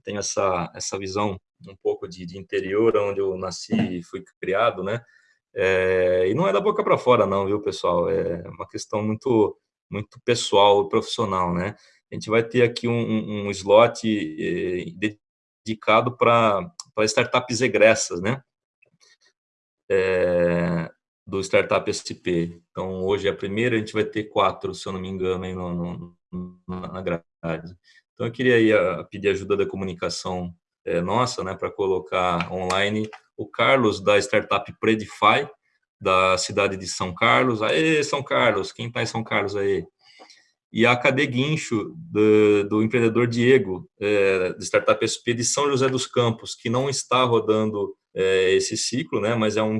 Eu tenho essa, essa visão um pouco de, de interior, onde eu nasci e fui criado, né? É, e não é da boca para fora, não, viu, pessoal? É uma questão muito, muito pessoal e profissional, né? A gente vai ter aqui um, um slot eh, dedicado para startups egressas, né? É, do Startup SP. Então, hoje é a primeira, a gente vai ter quatro, se eu não me engano, aí no, no, na grade. Então, eu queria aí a, pedir ajuda da comunicação é, nossa, né, para colocar online o Carlos, da startup Predify, da cidade de São Carlos. Aê, São Carlos! Quem está em São Carlos aí? E a KD Guincho, do, do empreendedor Diego, é, de Startup SP de São José dos Campos, que não está rodando é, esse ciclo, né, mas é um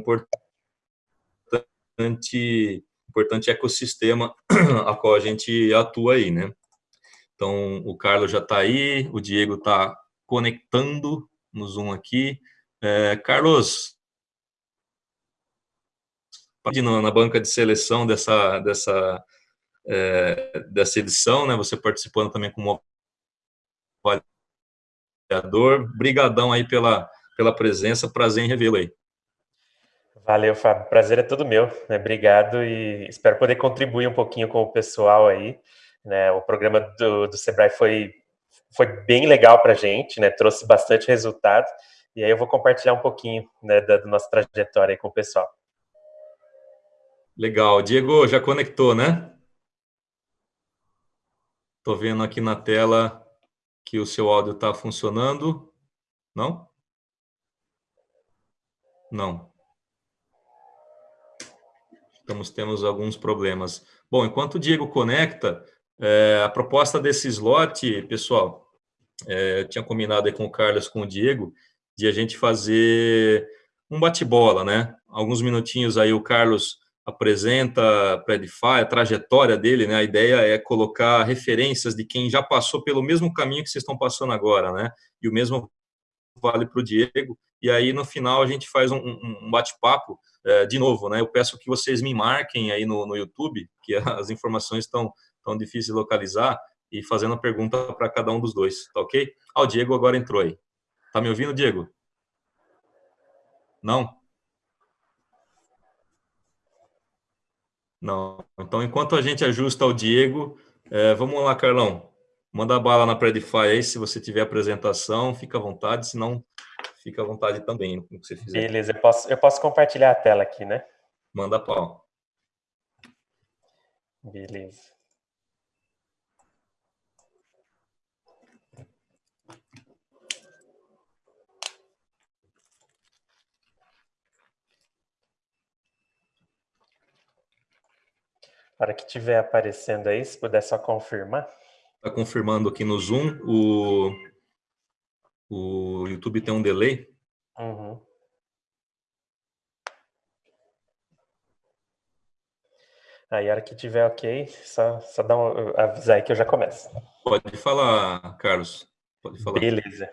importante, importante ecossistema a qual a gente atua aí, né. Então, o Carlos já está aí, o Diego está conectando no Zoom aqui. É, Carlos, na banca de seleção dessa, dessa, é, dessa edição, né? Você participando também como avaliador. Brigadão aí pela, pela presença, prazer em revê-lo aí. Valeu, Fábio. Prazer é todo meu. Né? Obrigado e espero poder contribuir um pouquinho com o pessoal aí. Né? O programa do, do Sebrae foi, foi bem legal para a gente, né? trouxe bastante resultado. E aí eu vou compartilhar um pouquinho né, da, da nossa trajetória com o pessoal. Legal. Diego, já conectou, né? Estou vendo aqui na tela que o seu áudio está funcionando. Não? Não. Estamos temos alguns problemas. Bom, enquanto o Diego conecta, é, a proposta desse slot, pessoal, é, eu tinha combinado aí com o Carlos, com o Diego, de a gente fazer um bate-bola, né? Alguns minutinhos aí o Carlos apresenta a a trajetória dele, né? A ideia é colocar referências de quem já passou pelo mesmo caminho que vocês estão passando agora, né? E o mesmo vale para o Diego. E aí, no final, a gente faz um, um bate-papo é, de novo, né? Eu peço que vocês me marquem aí no, no YouTube, que as informações estão tão difíceis de localizar, e fazendo a pergunta para cada um dos dois, tá ok? Ah, o Diego agora entrou aí. Tá me ouvindo, Diego? Não? Não. Então, enquanto a gente ajusta o Diego, é, vamos lá, Carlão. Manda bala na Predify aí, se você tiver apresentação, fica à vontade, se não, fica à vontade também, no que você fizer. Beleza, eu posso, eu posso compartilhar a tela aqui, né? Manda pau. Beleza. Hora que estiver aparecendo aí, se puder só confirmar. Está confirmando aqui no Zoom. O, o YouTube tem um delay. Uhum. Aí, a hora que tiver ok, só, só dá um, avisar aí que eu já começo. Pode falar, Carlos. Pode falar. Beleza.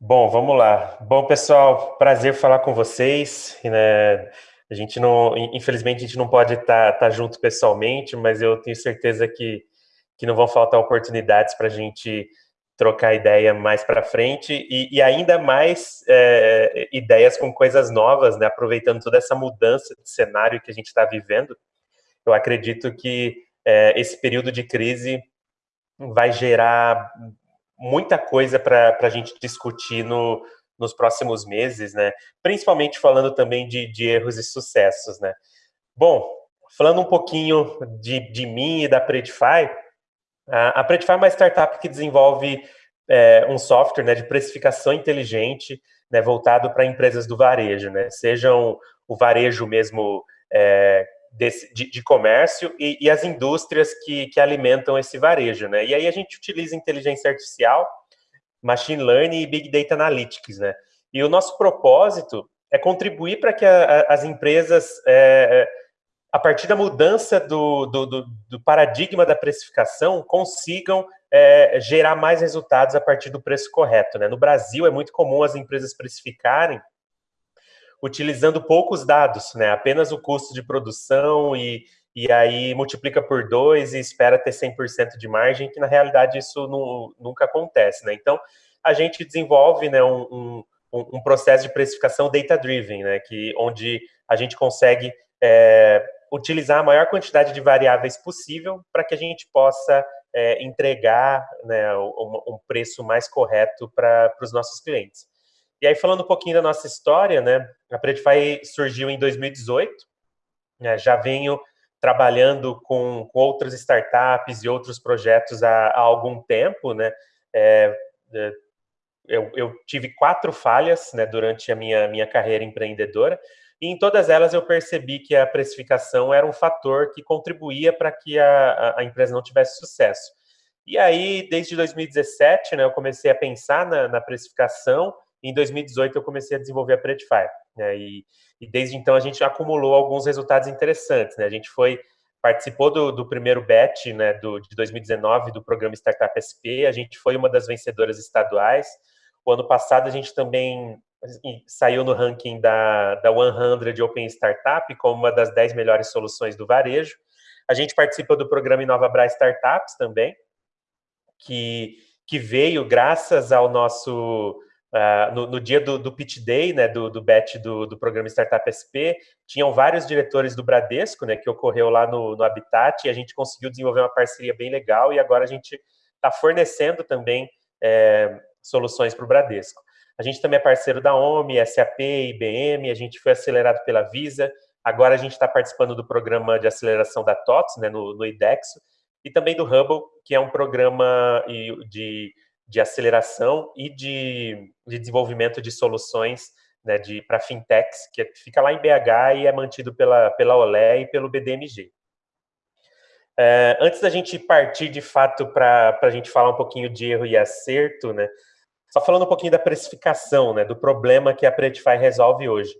Bom, vamos lá. Bom, pessoal, prazer falar com vocês. Né? A gente não, infelizmente, a gente não pode estar tá, tá junto pessoalmente, mas eu tenho certeza que, que não vão faltar oportunidades para a gente trocar ideia mais para frente e, e, ainda mais é, ideias com coisas novas, né? aproveitando toda essa mudança de cenário que a gente está vivendo. Eu acredito que é, esse período de crise vai gerar muita coisa para a gente discutir no, nos próximos meses, né? Principalmente falando também de, de erros e sucessos, né? Bom, falando um pouquinho de, de mim e da Predify, a, a Predify é uma startup que desenvolve é, um software né, de precificação inteligente né, voltado para empresas do varejo, né? Sejam o varejo mesmo é, desse, de, de, comércio e, e, as indústrias que, que alimentam esse varejo, né? E aí a gente utiliza inteligência artificial Machine Learning e Big Data Analytics, né? E o nosso propósito é contribuir para que a, a, as empresas, é, é, a partir da mudança do, do, do, do, paradigma da precificação, consigam é, gerar mais resultados a partir do preço correto. Né? No Brasil, é muito comum as empresas precificarem utilizando poucos dados, né? apenas o custo de produção e, e aí multiplica por dois e espera ter 100% de margem, que na realidade isso não, nunca acontece, né? Então, a gente desenvolve né, um, um, um processo de precificação data-driven, né, que, onde a gente consegue é, utilizar a maior quantidade de variáveis possível para que a gente possa é, entregar né, um, um, preço mais correto para os nossos clientes. E aí, falando um pouquinho da nossa história, né, a Predify surgiu em 2018, né, já venho trabalhando com, com, outras startups e outros projetos há, há algum tempo, né, é, é eu, eu, tive quatro falhas né, durante a minha, minha carreira empreendedora, e em todas elas eu percebi que a precificação era um fator que contribuía para que a, a, empresa não tivesse sucesso. E aí, desde 2017, né, eu comecei a pensar na, na precificação, em 2018 eu comecei a desenvolver a Predify. Né, e, e, desde então a gente acumulou alguns resultados interessantes. Né, a gente foi participou do, do primeiro batch né, do, de 2019 do programa Startup SP, a gente foi uma das vencedoras estaduais, o ano passado a gente também saiu no ranking da, da 100 Open Startup como uma das 10 melhores soluções do varejo. A gente participa do programa Inova Bra Startups também, que, que veio graças ao nosso... Uh, no, no, dia do, do Pitch Day, né, do, do batch do, do programa Startup SP, tinham vários diretores do Bradesco, né, que ocorreu lá no, no Habitat, e a gente conseguiu desenvolver uma parceria bem legal, e agora a gente está fornecendo também é, soluções para o Bradesco. A gente também é parceiro da OMI, SAP, IBM, a gente foi acelerado pela Visa, agora a gente está participando do programa de aceleração da TOTS, né, no, no IDEXO, e também do Hubble, que é um programa de, de aceleração e de, de desenvolvimento de soluções né, para fintechs, que fica lá em BH e é mantido pela, pela Olé e pelo BDMG. É, antes da gente partir de fato para a gente falar um pouquinho de erro e acerto, né, só falando um pouquinho da precificação, né, do problema que a Predify resolve hoje.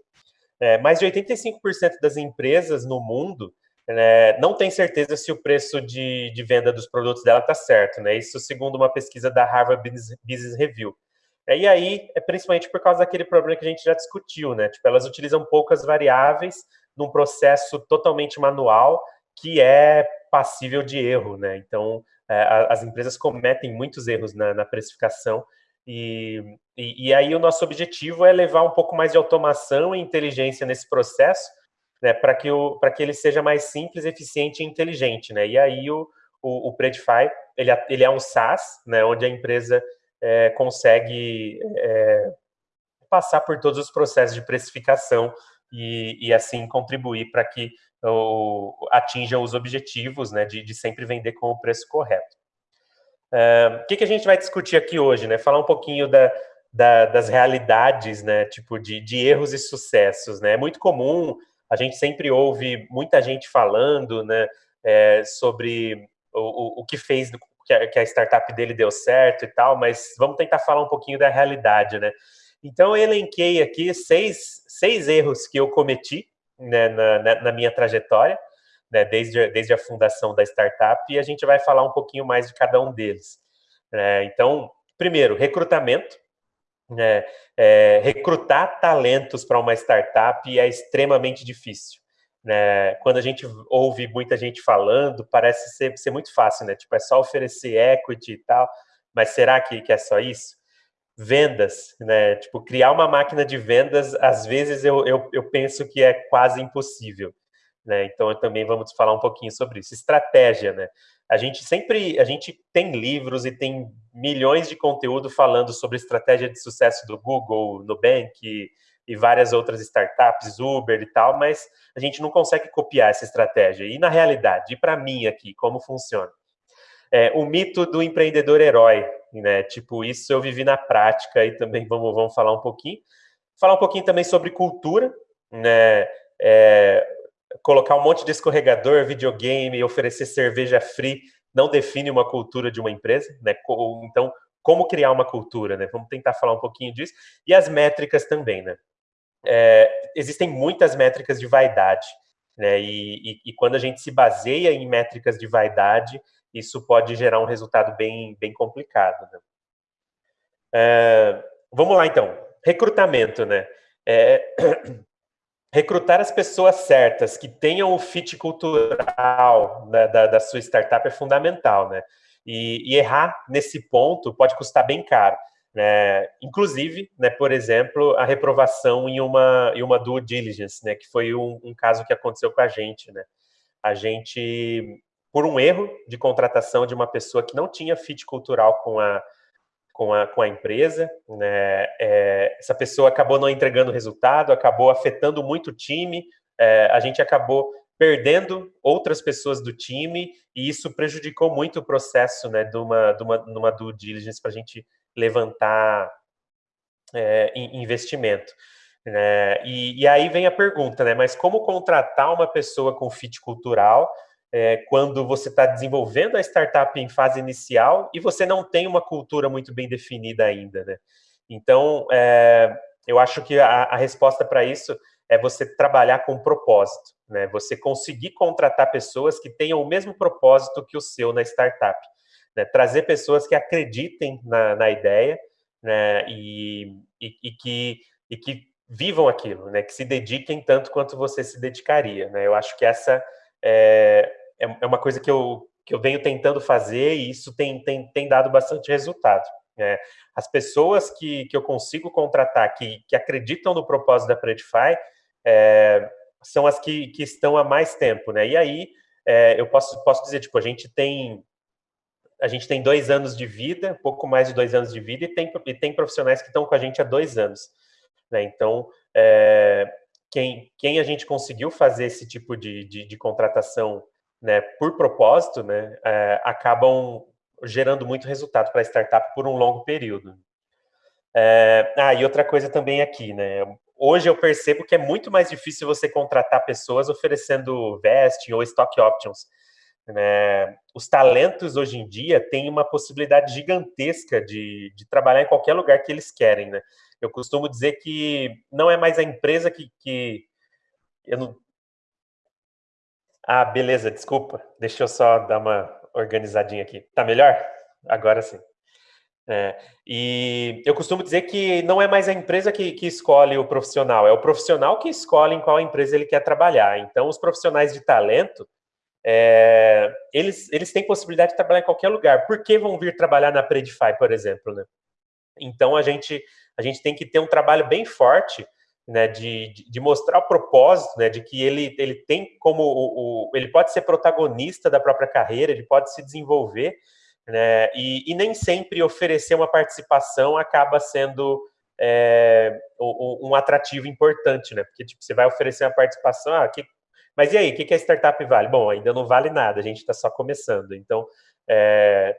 É, mais de 85% das empresas no mundo né, não tem certeza se o preço de, de venda dos produtos dela está certo. Né? Isso segundo uma pesquisa da Harvard Business Review. É, e aí, é principalmente por causa daquele problema que a gente já discutiu, né? Tipo, elas utilizam poucas variáveis num processo totalmente manual que é passível de erro, né? Então, é, as empresas cometem muitos erros na, na precificação e, e, e, aí o nosso objetivo é levar um pouco mais de automação e inteligência nesse processo, né, para que, o, que ele seja mais simples, eficiente e inteligente. Né? E aí o, o, o Predify, ele, ele é um SaaS, né, onde a empresa é, consegue é, passar por todos os processos de precificação e, e assim contribuir para que o, atinjam os objetivos né, de, de sempre vender com o preço correto o que, que, a gente vai discutir aqui hoje, né? Falar um pouquinho da, da, das realidades, né? Tipo, de, de, erros e sucessos, né? É muito comum, a gente sempre ouve muita gente falando, né? É, sobre o, o, o, que fez, que a, que a startup dele deu certo e tal, mas vamos tentar falar um pouquinho da realidade, né? Então, eu elenquei aqui seis, seis erros que eu cometi né, na, na, na minha trajetória, né, desde, desde a fundação da startup, e a gente vai falar um pouquinho mais de cada um deles. É, então, primeiro, recrutamento. Né, é, recrutar talentos para uma startup é extremamente difícil. Né? Quando a gente ouve muita gente falando, parece ser, ser muito fácil, né? Tipo, é só oferecer equity e tal, mas será que, que é só isso? Vendas, né? Tipo, criar uma máquina de vendas, às vezes eu, eu, eu penso que é quase impossível. Né? Então, também vamos falar um pouquinho sobre isso. Estratégia, né? A gente sempre, a gente tem livros e tem milhões de conteúdo falando sobre estratégia de sucesso do Google, Nubank e, e várias outras startups, Uber e tal, mas a gente não consegue copiar essa estratégia. E na realidade, e para mim aqui, como funciona? É, o mito do empreendedor herói, né? Tipo, isso eu vivi na prática e também vamos, vamos falar um pouquinho. Falar um pouquinho também sobre cultura, né? É, colocar um monte de escorregador, videogame, oferecer cerveja free, não define uma cultura de uma empresa, né? Então, como criar uma cultura, né? Vamos tentar falar um pouquinho disso. E as métricas também, né? É, existem muitas métricas de vaidade, né? E, e, e, quando a gente se baseia em métricas de vaidade, isso pode gerar um resultado bem, bem complicado, né? É, vamos lá, então. Recrutamento, né? É, recrutar as pessoas certas, que tenham o fit cultural da, da, da sua startup é fundamental, né? E, e, errar nesse ponto pode custar bem caro. Né? Inclusive, né, por exemplo, a reprovação em uma, em uma due diligence, né, que foi um, um caso que aconteceu com a gente. Né? A gente, por um erro de contratação de uma pessoa que não tinha fit cultural com a, com a, com a empresa, né, é, essa pessoa acabou não entregando resultado, acabou afetando muito o time, é, a gente acabou perdendo outras pessoas do time e isso prejudicou muito o processo né, de, uma, de, uma, de uma due diligence para a gente levantar é, investimento. Né? E, e, aí vem a pergunta, né? Mas como contratar uma pessoa com fit cultural é, quando você está desenvolvendo a startup em fase inicial e você não tem uma cultura muito bem definida ainda, né? Então, é, eu acho que a, a resposta para isso é você trabalhar com propósito, né? Você conseguir contratar pessoas que tenham o mesmo propósito que o seu na startup. Né? Trazer pessoas que acreditem na, na ideia né? e, e, e, que, e que vivam aquilo, né? que se dediquem tanto quanto você se dedicaria. Né? Eu acho que essa é, é, é uma coisa que eu, que eu venho tentando fazer e isso tem, tem, tem dado bastante resultado. Né? As pessoas que, que eu consigo contratar, que, que acreditam no propósito da Predify, é, são as que, que estão há mais tempo. Né? E aí, é, eu posso, posso dizer, tipo, a gente tem a gente tem dois anos de vida, pouco mais de dois anos de vida, e tem, e tem profissionais que estão com a gente há dois anos. Né? Então, é, quem, quem a gente conseguiu fazer esse tipo de, de, de contratação né, por propósito, né, é, acabam gerando muito resultado para a startup por um longo período. É, ah, e outra coisa também aqui, né? Hoje eu percebo que é muito mais difícil você contratar pessoas oferecendo vesting ou stock options. Né? Os talentos hoje em dia têm uma possibilidade gigantesca de, de trabalhar em qualquer lugar que eles querem. Né? Eu costumo dizer que não é mais a empresa que. que eu não... Ah, beleza, desculpa. Deixa eu só dar uma organizadinha aqui. Tá melhor? Agora sim. É, e eu costumo dizer que não é mais a empresa que, que, escolhe o profissional, é o profissional que escolhe em qual empresa ele quer trabalhar. Então, os profissionais de talento, é, eles, eles têm possibilidade de trabalhar em qualquer lugar. Por que vão vir trabalhar na Predify, por exemplo? Né? Então, a gente, a gente tem que ter um trabalho bem forte né, de, de, mostrar o propósito, né, de que ele, ele tem como o, o, ele pode ser protagonista da própria carreira, ele pode se desenvolver, né, e, e nem sempre oferecer uma participação acaba sendo é, um, atrativo importante, né, porque tipo, você vai oferecer uma participação, ah, que, mas e aí, o que, que a startup vale? Bom, ainda não vale nada, a gente está só começando. Então, é,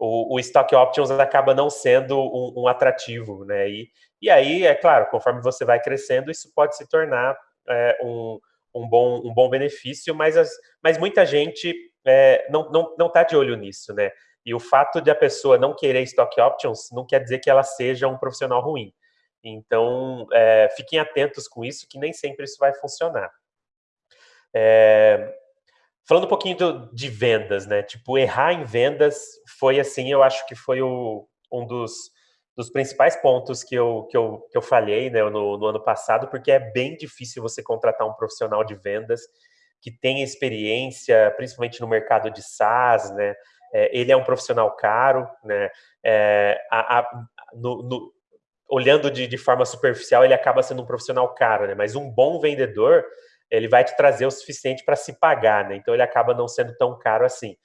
o, o, stock options acaba não sendo um, um, atrativo, né? E, e aí, é claro, conforme você vai crescendo, isso pode se tornar é, um, um, bom, um bom benefício, mas, as, mas muita gente é, não está não, não tá de olho nisso, né? E o fato de a pessoa não querer stock options não quer dizer que ela seja um profissional ruim. Então, é, fiquem atentos com isso, que nem sempre isso vai funcionar. É, falando um pouquinho do, de vendas, né? Tipo, errar em vendas foi assim, eu acho que foi o, um dos, dos principais pontos que eu, que eu, que eu falhei né, no, no ano passado, porque é bem difícil você contratar um profissional de vendas que tenha experiência, principalmente no mercado de SaaS, né? É, ele é um profissional caro, né? É, a, a, no, no, olhando de, de, forma superficial, ele acaba sendo um profissional caro, né? Mas um bom vendedor, ele vai te trazer o suficiente para se pagar, né? Então ele acaba não sendo tão caro assim.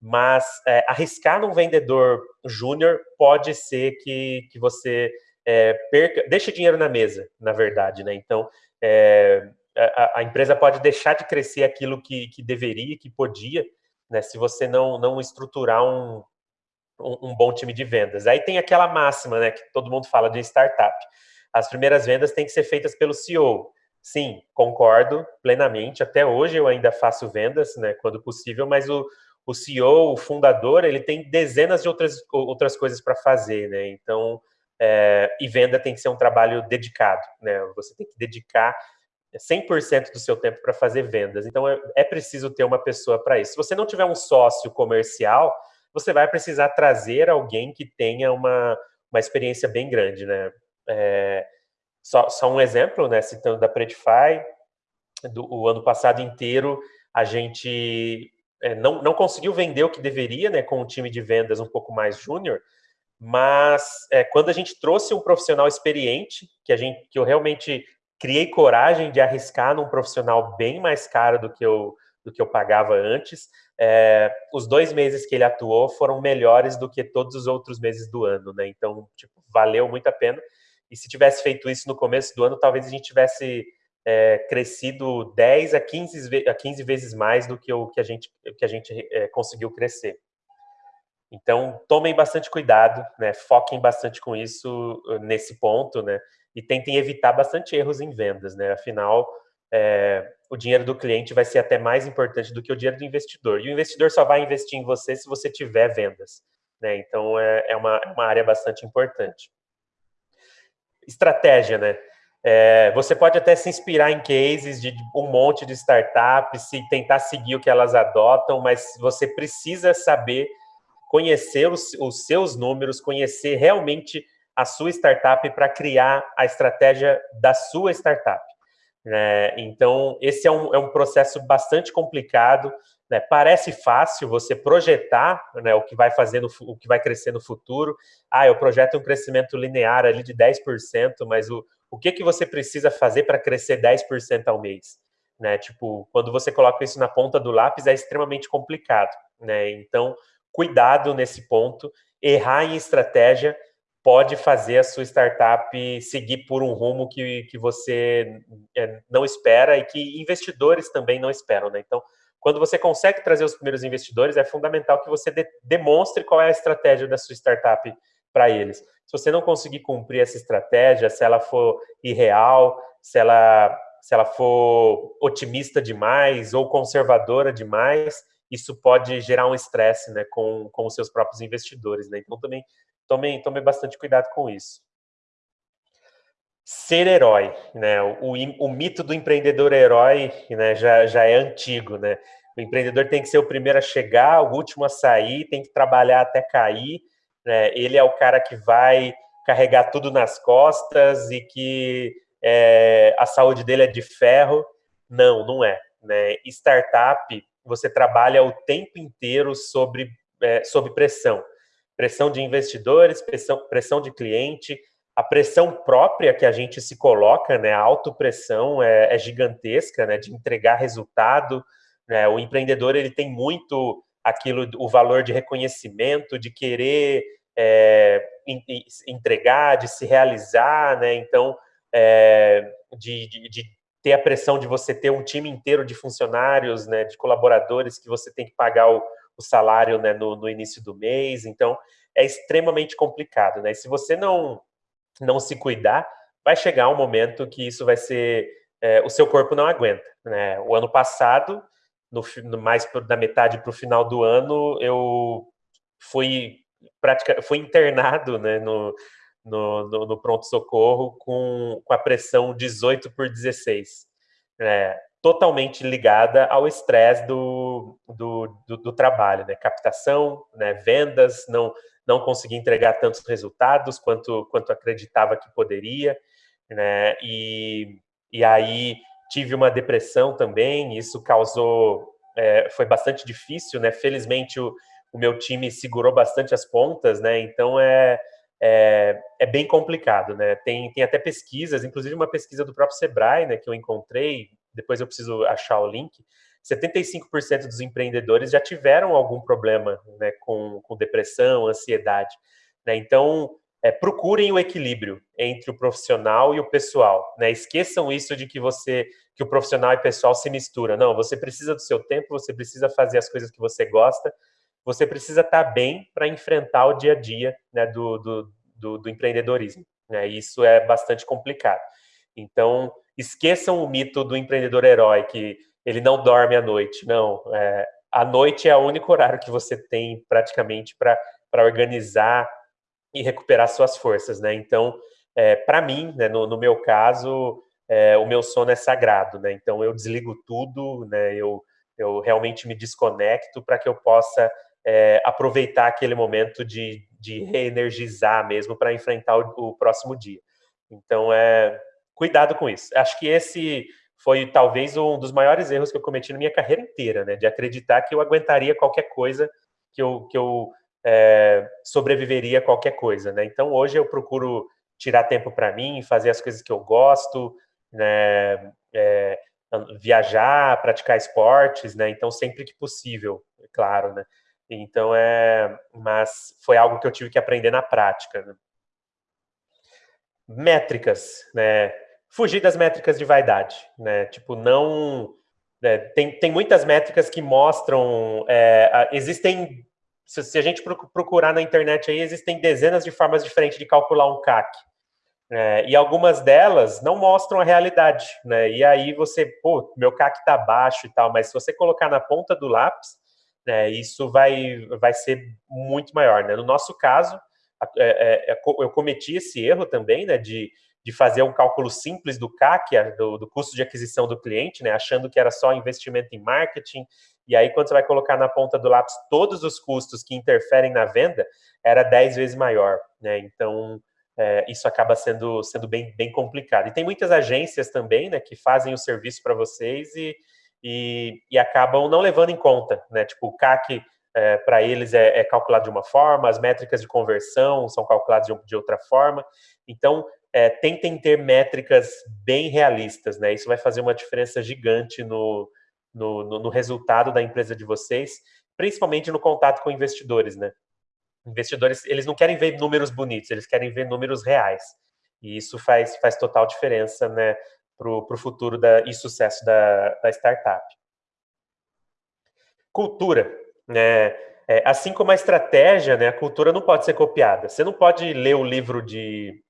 Mas é, arriscar num vendedor júnior pode ser que, que você é, perca, deixe dinheiro na mesa, na verdade, né? Então é, a, a, empresa pode deixar de crescer aquilo que, que deveria, que podia, né? Se você não, não estruturar um, um, um bom time de vendas. Aí tem aquela máxima, né? Que todo mundo fala de startup. As primeiras vendas têm que ser feitas pelo CEO. Sim, concordo plenamente. Até hoje eu ainda faço vendas, né, quando possível, mas o, o CEO, o fundador, ele tem dezenas de outras, outras coisas para fazer, né? Então, é, e venda tem que ser um trabalho dedicado, né? Você tem que dedicar 100% do seu tempo para fazer vendas. Então, é, é preciso ter uma pessoa para isso. Se você não tiver um sócio comercial, você vai precisar trazer alguém que tenha uma, uma experiência bem grande, né? É, só, só um exemplo, né, citando da Predify, do, o ano passado inteiro a gente é, não, não conseguiu vender o que deveria, né, com um time de vendas um pouco mais júnior, mas é, quando a gente trouxe um profissional experiente, que a gente, que eu realmente criei coragem de arriscar num profissional bem mais caro do que eu, do que eu pagava antes, é, os dois meses que ele atuou foram melhores do que todos os outros meses do ano, né? Então, tipo, valeu muito a pena. E se tivesse feito isso no começo do ano, talvez a gente tivesse é, crescido 10 a 15, a 15 vezes mais do que o que a gente, que a gente é, conseguiu crescer. Então, tomem bastante cuidado, né? foquem bastante com isso uh, nesse ponto, né? e tentem evitar bastante erros em vendas. Né? Afinal, é, o dinheiro do cliente vai ser até mais importante do que o dinheiro do investidor. E o investidor só vai investir em você se você tiver vendas. Né? Então, é, é uma, é uma área bastante importante. Estratégia, né? É, você pode até se inspirar em cases de um monte de startups e tentar seguir o que elas adotam, mas você precisa saber conhecer os, os seus números, conhecer realmente a sua startup para criar a estratégia da sua startup. Né? Então, esse é um, é um processo bastante complicado. Né? Parece fácil você projetar né, o que vai fazer no, o que vai crescer no futuro. Ah, eu projeto um crescimento linear ali de 10%, mas o, o que, que você precisa fazer para crescer 10% ao mês? Né? Tipo, quando você coloca isso na ponta do lápis, é extremamente complicado. Né? Então, cuidado nesse ponto. Errar em estratégia pode fazer a sua startup seguir por um rumo que, que você é, não espera e que investidores também não esperam. Né? Então, quando você consegue trazer os primeiros investidores, é fundamental que você de, demonstre qual é a estratégia da sua startup para eles. Se você não conseguir cumprir essa estratégia, se ela for irreal, se ela, se ela for otimista demais ou conservadora demais, isso pode gerar um estresse né, com, com os seus próprios investidores. Né? Então, também tome, tome bastante cuidado com isso. Ser herói, né? O, o, mito do empreendedor herói né, já, já é antigo, né? O empreendedor tem que ser o primeiro a chegar, o último a sair, tem que trabalhar até cair, né, ele é o cara que vai carregar tudo nas costas e que é, a saúde dele é de ferro. Não, não é. Né? Startup, você trabalha o tempo inteiro sobre, é, sobre pressão. Pressão de investidores, pressão, pressão de cliente, a pressão própria que a gente se coloca, né, a autopressão é, é gigantesca, né, de entregar resultado. Né, o empreendedor ele tem muito aquilo, o valor de reconhecimento, de querer é, entregar, de se realizar, né? Então, é, de, de, de, ter a pressão de você ter um time inteiro de funcionários, né, de colaboradores que você tem que pagar o, o salário né, no, no, início do mês. Então, é extremamente complicado, né? se você não não se cuidar, vai chegar um momento que isso vai ser é, o seu corpo não aguenta, né? O ano passado no, no mais da metade para o final do ano, eu fui pratica, fui internado né, no, no, no, no pronto-socorro com, com a pressão 18 por 16, né, totalmente ligada ao estresse do, do, do, do, trabalho, né, captação, né, vendas, não, não consegui entregar tantos resultados quanto, quanto acreditava que poderia, né, e, e aí tive uma depressão também, isso causou, é, foi bastante difícil, né? Felizmente o, o meu time segurou bastante as pontas, né? Então é, é, é, bem complicado, né? Tem, tem até pesquisas, inclusive uma pesquisa do próprio Sebrae, né, que eu encontrei, depois eu preciso achar o link. 75% dos empreendedores já tiveram algum problema né, com, com depressão, ansiedade. Né? Então, é, procurem o equilíbrio entre o profissional e o pessoal. Né? Esqueçam isso de que você que o profissional e o pessoal se mistura. Não, você precisa do seu tempo, você precisa fazer as coisas que você gosta, você precisa estar bem para enfrentar o dia a dia né, do, do, do, do empreendedorismo. Né? Isso é bastante complicado. Então, esqueçam o mito do empreendedor herói, que ele não dorme à noite. Não, é, a noite é o único horário que você tem praticamente para organizar e recuperar suas forças, né? Então, é, para mim, né, no, no, meu caso, é, o meu sono é sagrado, né? Então eu desligo tudo, né? Eu, eu realmente me desconecto para que eu possa é, aproveitar aquele momento de, de reenergizar mesmo para enfrentar o, o, próximo dia. Então, é, cuidado com isso. Acho que esse foi talvez um dos maiores erros que eu cometi na minha carreira inteira, né? De acreditar que eu aguentaria qualquer coisa que eu, que eu é, sobreviveria a qualquer coisa, né? Então, hoje eu procuro tirar tempo para mim, fazer as coisas que eu gosto, né? É, viajar, praticar esportes, né? Então, sempre que possível, é claro, né? Então, é... Mas foi algo que eu tive que aprender na prática, né? Métricas, né? Fugir das métricas de vaidade, né? Tipo, não... É, tem, tem muitas métricas que mostram... É, existem se, se, a gente procurar na internet aí, existem dezenas de formas diferentes de calcular um CAC. É, e algumas delas não mostram a realidade, né? E aí você, pô, meu CAC está baixo e tal, mas se você colocar na ponta do lápis, né, isso vai, vai ser muito maior, né? No nosso caso, é, é, é eu cometi esse erro também, né, de, de fazer um cálculo simples do CAC, do, do custo de aquisição do cliente, né, achando que era só investimento em marketing, e aí quando você vai colocar na ponta do lápis todos os custos que interferem na venda, era 10 vezes maior, né? Então, é, isso acaba sendo, sendo bem, bem complicado. E tem muitas agências também, né, que fazem o serviço para vocês e, e, e, acabam não levando em conta, né? Tipo, o CAC é, para eles é, é, calculado de uma forma, as métricas de conversão são calculadas de, de outra forma. Então, é, tentem ter métricas bem realistas, né? Isso vai fazer uma diferença gigante no, no, no, no resultado da empresa de vocês, principalmente no contato com investidores, né? Investidores, eles não querem ver números bonitos, eles querem ver números reais. E isso faz, faz total diferença né, para o futuro da, e sucesso da, da startup. Cultura. Né, é, assim como a estratégia, né, a cultura não pode ser copiada. Você não pode ler o livro de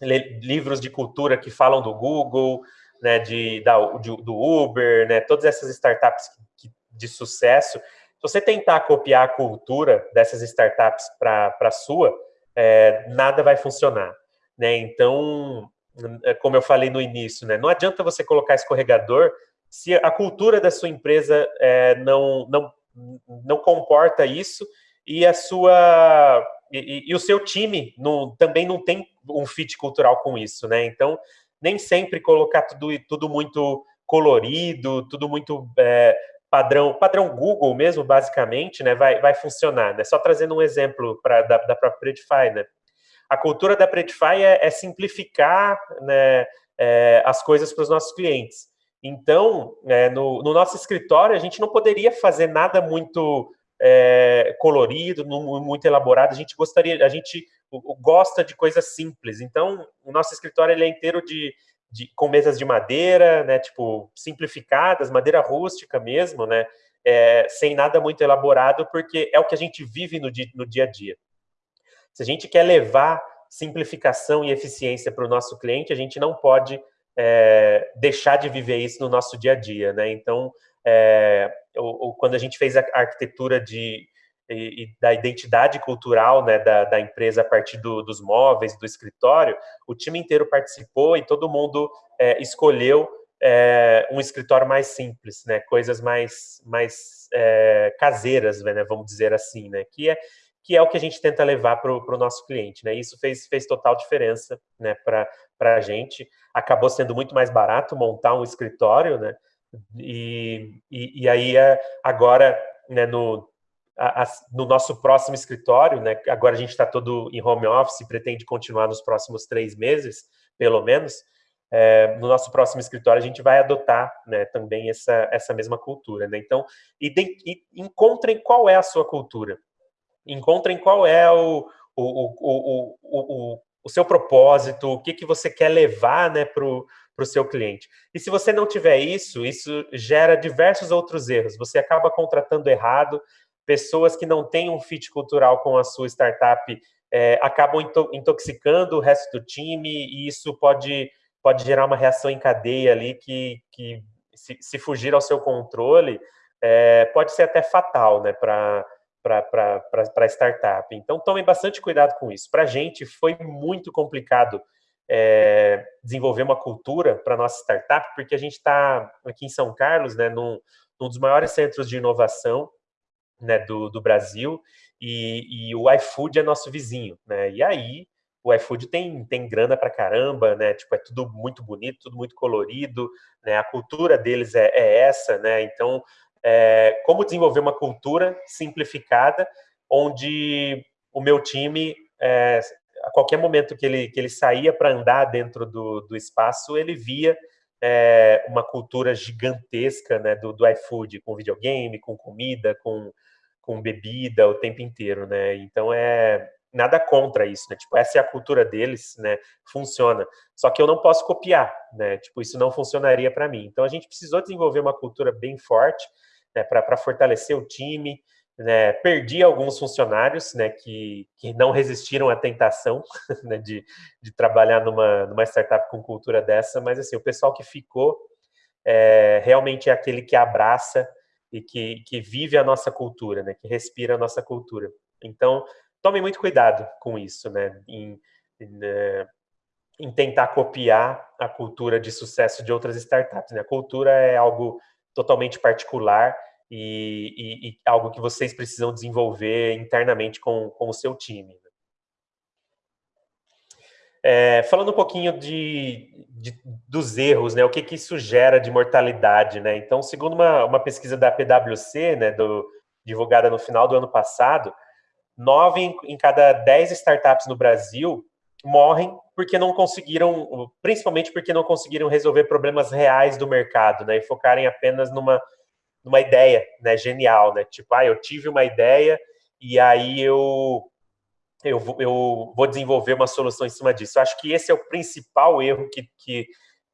livros de cultura que falam do Google, né, de, da, de, do Uber, né, todas essas startups que, de sucesso, se você tentar copiar a cultura dessas startups para a sua, é, nada vai funcionar. Né? Então, é, como eu falei no início, né, não adianta você colocar escorregador se a cultura da sua empresa é, não, não, não comporta isso e a sua e, e, o seu time não, também não tem um fit cultural com isso, né? Então, nem sempre colocar tudo, tudo muito colorido, tudo muito é, padrão, padrão Google mesmo, basicamente, né, vai, vai funcionar. Né? Só trazendo um exemplo pra, da, da própria Predify, né? A cultura da Predify é, é simplificar né, é, as coisas para os nossos clientes. Então, é, no, no, nosso escritório, a gente não poderia fazer nada muito é, colorido, muito elaborado. A gente gostaria, a gente gosta de coisas simples. Então, o nosso escritório ele é inteiro de de, com mesas de madeira, né, tipo, simplificadas, madeira rústica mesmo, né, é, sem nada muito elaborado, porque é o que a gente vive no dia, no dia a dia. Se a gente quer levar simplificação e eficiência para o nosso cliente, a gente não pode é, deixar de viver isso no nosso dia a dia, né? Então, é, o, o, quando a gente fez a arquitetura de da identidade cultural né, da, da, empresa a partir do, dos móveis, do escritório, o time inteiro participou e todo mundo é, escolheu é, um escritório mais simples, né, coisas mais, mais é, caseiras, né, vamos dizer assim, né, que é, que é o que a gente tenta levar para o nosso cliente. Né? Isso fez, fez total diferença né, para a gente. Acabou sendo muito mais barato montar um escritório, né? E, e, e aí, é, agora, né, no, a, a, no nosso próximo escritório, né? Agora a gente está todo em home office, pretende continuar nos próximos três meses, pelo menos. É, no nosso próximo escritório a gente vai adotar né, também essa, essa mesma cultura. Né? Então, encontrem qual é a sua cultura. Encontrem qual é o, o, o, o, o, seu propósito, o que, que você quer levar né, para o seu cliente. E se você não tiver isso, isso gera diversos outros erros. Você acaba contratando errado, pessoas que não têm um fit cultural com a sua startup é, acabam intoxicando o resto do time e isso pode, pode gerar uma reação em cadeia ali que, que se, se fugir ao seu controle, é, pode ser até fatal né, para para startup. Então, tomem bastante cuidado com isso. Para a gente, foi muito complicado é, desenvolver uma cultura para nossa startup, porque a gente está aqui em São Carlos, né, num, num dos maiores centros de inovação né, do, do Brasil, e, e, o iFood é nosso vizinho, né? E aí o iFood tem, tem grana pra caramba, né? Tipo, é tudo muito bonito, tudo muito colorido, né? A cultura deles é, é essa, né? Então, é, como desenvolver uma cultura simplificada onde o meu time, é, a qualquer momento que ele, que ele saía para andar dentro do, do espaço, ele via é, uma cultura gigantesca né, do, do iFood, com videogame, com comida, com, com bebida o tempo inteiro, né? Então é nada contra isso, né? Tipo, essa é a cultura deles, né? Funciona. Só que eu não posso copiar, né? Tipo, isso não funcionaria para mim. Então a gente precisou desenvolver uma cultura bem forte, né, para fortalecer o time, né, perdi alguns funcionários né, que, que não resistiram à tentação né, de, de trabalhar numa, numa startup com cultura dessa, mas assim, o pessoal que ficou é, realmente é aquele que abraça e que, que vive a nossa cultura, né, que respira a nossa cultura. Então, tome muito cuidado com isso, né, em, em, né, em tentar copiar a cultura de sucesso de outras startups. Né? A cultura é algo totalmente particular e, e, e, algo que vocês precisam desenvolver internamente com, com o seu time. Né? É, falando um pouquinho de, de, dos erros, né, o que, que isso gera de mortalidade, né? Então, segundo uma, uma pesquisa da PwC, né, do, divulgada no final do ano passado, nove em, em cada dez startups no Brasil morrem porque não conseguiram, principalmente porque não conseguiram resolver problemas reais do mercado, né, e focarem apenas numa numa ideia, né, genial, né? Tipo, ah, eu tive uma ideia e aí eu eu, eu vou desenvolver uma solução em cima disso. Eu acho que esse é o principal erro que, que,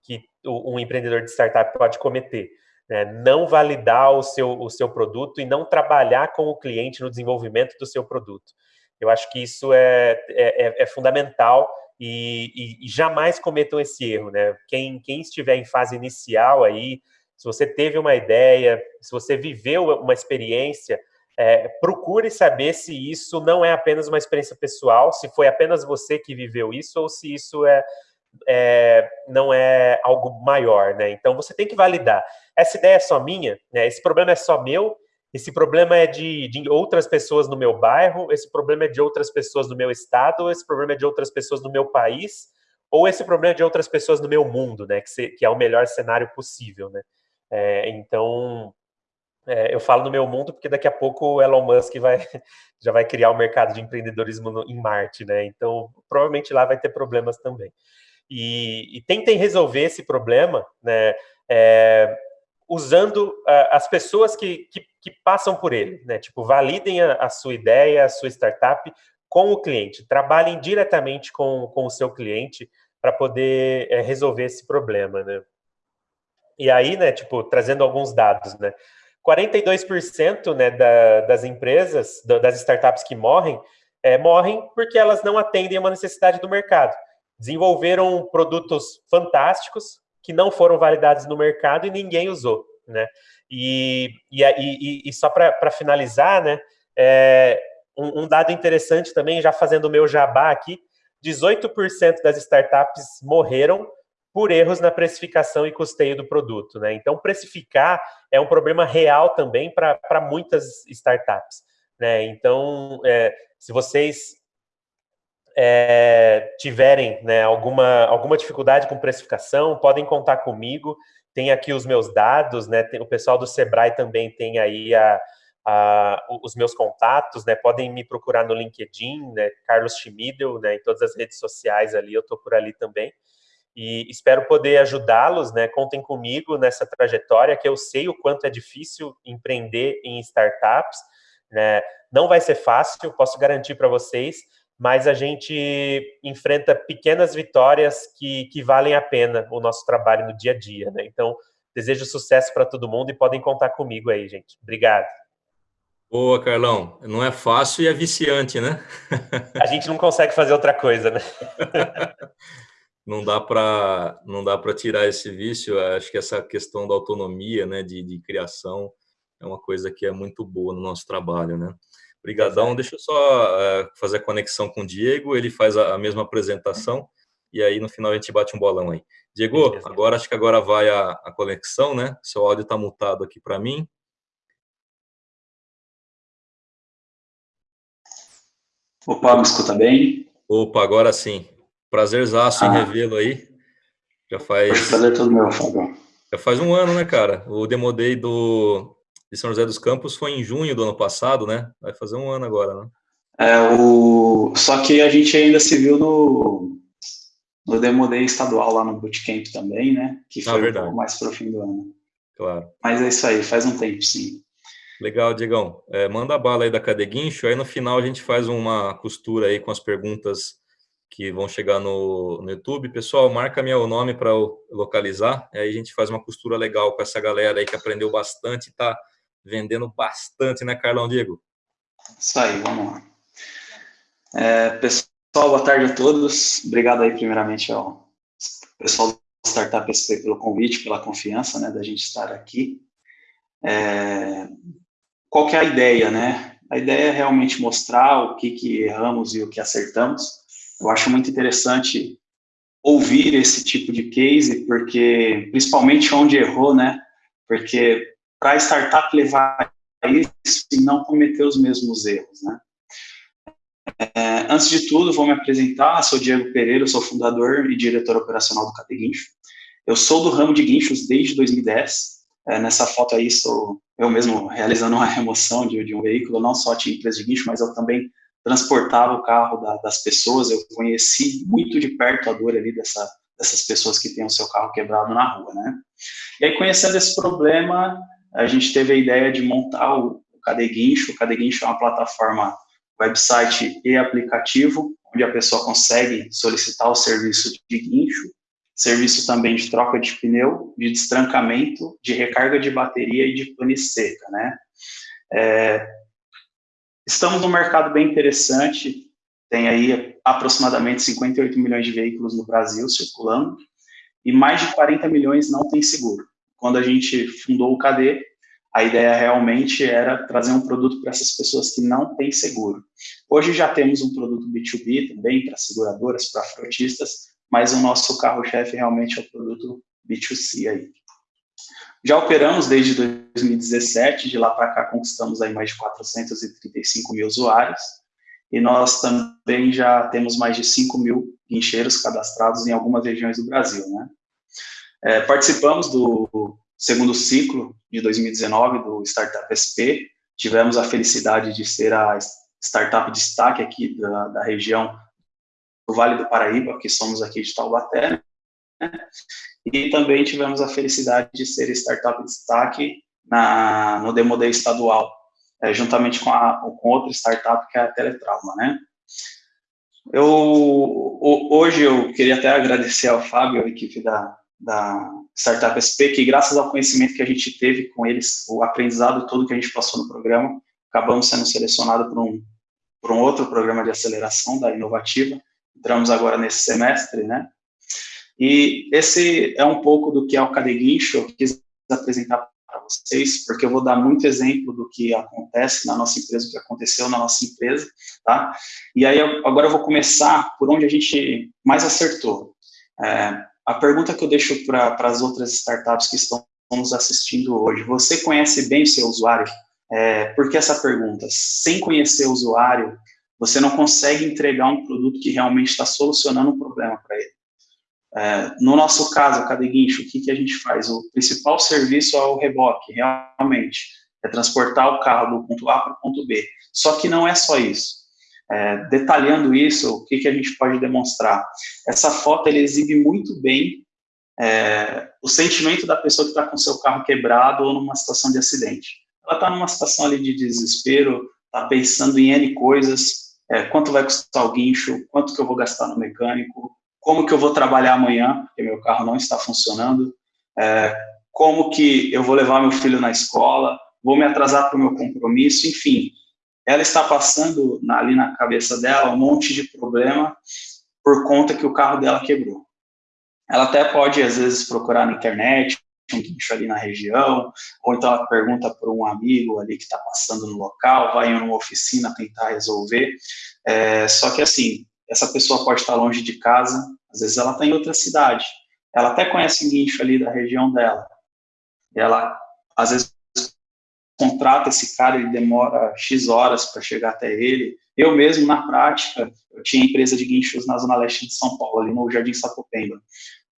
que um empreendedor de startup pode cometer. Né? Não validar o seu, o seu produto e não trabalhar com o cliente no desenvolvimento do seu produto. Eu acho que isso é, é, é, é fundamental e, e, e, jamais cometam esse erro. Né? Quem, quem estiver em fase inicial aí, se você teve uma ideia, se você viveu uma experiência, é, procure saber se isso não é apenas uma experiência pessoal, se foi apenas você que viveu isso ou se isso é, é, não é algo maior, né? Então você tem que validar. Essa ideia é só minha, né? Esse problema é só meu. Esse problema é de, de outras pessoas no meu bairro. Esse problema é de outras pessoas no meu estado. Esse problema é de outras pessoas no meu país. Ou esse problema é de outras pessoas no meu mundo, né? Que, se, que é o melhor cenário possível, né? É, então, é, eu falo no meu mundo porque daqui a pouco o Elon Musk vai, já vai criar o um mercado de empreendedorismo no, em Marte, né? Então, provavelmente lá vai ter problemas também. E, e tentem resolver esse problema, né? É, usando uh, as pessoas que, que, que, passam por ele, né? Tipo, validem a, a, sua ideia, a sua startup com o cliente. Trabalhem diretamente com, com o seu cliente para poder é, resolver esse problema, né? E aí, né, tipo, trazendo alguns dados, né, 42% né, da, das empresas, das startups que morrem, é, morrem porque elas não atendem a uma necessidade do mercado. Desenvolveram produtos fantásticos que não foram validados no mercado e ninguém usou, né? E, e, e, e só para finalizar, né, é, um, um dado interessante também, já fazendo o meu jabá aqui, 18% das startups morreram por erros na precificação e custeio do produto. Né? Então, precificar é um problema real também para muitas startups. Né? Então, é, se vocês é, tiverem né, alguma, alguma dificuldade com precificação, podem contar comigo. Tem aqui os meus dados, né? Tem, o pessoal do Sebrae também tem aí a, a, os meus contatos, né? Podem me procurar no LinkedIn, né? Carlos Schmidl, né? Em todas as redes sociais ali, eu estou por ali também e espero poder ajudá-los, né? Contem comigo nessa trajetória, que eu sei o quanto é difícil empreender em startups, né? Não vai ser fácil, posso garantir para vocês, mas a gente enfrenta pequenas vitórias que, que valem a pena o nosso trabalho no dia a dia, né? Então, desejo sucesso para todo mundo e podem contar comigo aí, gente. Obrigado. Boa, Carlão. Não é fácil e é viciante, né? a gente não consegue fazer outra coisa, né? não dá para não dá para tirar esse vício. Acho que essa questão da autonomia, né, de, de criação, é uma coisa que é muito boa no nosso trabalho, né? Obrigadão. Deixa eu só uh, fazer a conexão com o Diego. Ele faz a, a, mesma apresentação e aí no final a gente bate um bolão aí. Diego, agora acho que agora vai a, a conexão, né? Seu áudio está mutado aqui para mim. Opa, me escuta bem? Opa, agora sim. Prazerzaço ah. em revê-lo aí. Já faz. Prazer todo meu, Fábio. Já faz um ano, né, cara? O Demodei do de São José dos Campos foi em junho do ano passado, né? Vai fazer um ano agora, né? É, o... Só que a gente ainda se viu no, no Demo Day estadual lá no Bootcamp também, né? Que ah, foi ah, um pouco mais pro fim do ano. Claro. Mas é isso aí, faz um tempo, sim. Legal, Diegão. É, manda a bala aí da Cadeguincho, aí no final a gente faz uma costura aí com as perguntas que vão chegar no, no YouTube. Pessoal, marca meu nome para localizar, aí a gente faz uma costura legal com essa galera aí que aprendeu bastante e está vendendo bastante, né, Carlão Diego? Isso aí, vamos lá. É, pessoal, boa tarde a todos. Obrigado aí, primeiramente, ao pessoal do Startup SP pelo convite, pela confiança, né, da gente estar aqui. É, qual que é a ideia, né? A ideia é realmente mostrar o que, que erramos e o que acertamos. Eu acho muito interessante ouvir esse tipo de case, porque, principalmente onde errou, né? Porque para startup levar isso e não cometer os mesmos erros, né? É, antes de tudo, vou me apresentar, sou Diego Pereira, sou fundador e diretor operacional do Categuincho. Eu sou do ramo de guinchos desde 2010, é, nessa foto aí sou eu mesmo realizando uma remoção de, de, um veículo, não só tinha empresa de guincho, mas eu também transportava o carro da, das pessoas, eu conheci muito de perto a dor ali dessa, dessas pessoas que têm o seu carro quebrado na rua, né? E aí, conhecendo esse problema, a gente teve a ideia de montar o, o Cadeguincho. O Cadeguincho é uma plataforma website e aplicativo, onde a pessoa consegue solicitar o serviço de guincho, serviço também de troca de pneu, de destrancamento, de recarga de bateria e de pane seca, né? É, estamos num mercado bem interessante, tem aí aproximadamente 58 milhões de veículos no Brasil circulando, e mais de 40 milhões não tem seguro. Quando a gente fundou o KD, a ideia realmente era trazer um produto para essas pessoas que não têm seguro. Hoje já temos um produto B2B também para seguradoras, para frotistas, mas o nosso carro-chefe realmente é o produto B2C aí. Já operamos desde 2017, de lá para cá conquistamos aí mais de 435 mil usuários, e nós também já temos mais de 5 mil guincheiros cadastrados em algumas regiões do Brasil, né? É, participamos do segundo ciclo de 2019 do Startup SP, tivemos a felicidade de ser a startup de destaque aqui da, da região do Vale do Paraíba, que somos aqui de Taubaté, né? E também tivemos a felicidade de ser startup de destaque na, no Demo Day estadual, é, juntamente com, a, com outra startup que é a Teletrauma, né? Eu, hoje eu queria até agradecer ao Fábio, a equipe da, da Startup SP, que graças ao conhecimento que a gente teve com eles, o aprendizado todo que a gente passou no programa, acabamos sendo selecionados por um, por um outro programa de aceleração da Inovativa, entramos agora nesse semestre, né? E esse é um pouco do que é o Cadeguincho, eu quis apresentar para vocês, porque eu vou dar muito exemplo do que acontece na nossa empresa, o que aconteceu na nossa empresa, tá? E aí, agora eu vou começar por onde a gente mais acertou. É, a pergunta que eu deixo para as outras startups que estão nos assistindo hoje, você conhece bem o seu usuário? É, por que essa pergunta? Sem conhecer o usuário, você não consegue entregar um produto que realmente está solucionando um problema para ele. É, no nosso caso, a Cadeguincho, o que, que a gente faz? O principal serviço é o reboque, realmente, é transportar o carro do ponto A para o ponto B. Só que não é só isso. É, detalhando isso, o que, que a gente pode demonstrar? Essa foto ele exibe muito bem é, o sentimento da pessoa que está com seu carro quebrado ou numa situação de acidente. Ela está numa situação ali de desespero, está pensando em N coisas, é, quanto vai custar o guincho, quanto que eu vou gastar no mecânico, como que eu vou trabalhar amanhã, porque meu carro não está funcionando, é, como que eu vou levar meu filho na escola, vou me atrasar para o meu compromisso, enfim, ela está passando na, ali na cabeça dela um monte de problema por conta que o carro dela quebrou. Ela até pode, às vezes, procurar na internet, um guincho ali na região, ou então ela pergunta por um amigo ali que está passando no local, vai em uma oficina tentar resolver. É, só que, assim, essa pessoa pode estar longe de casa, às vezes ela está em outra cidade, ela até conhece um guincho ali da região dela, ela, às vezes, contrata esse cara, ele demora X horas para chegar até ele. Eu mesmo, na prática, eu tinha empresa de guinchos na zona leste de São Paulo, ali no Jardim Sapopemba.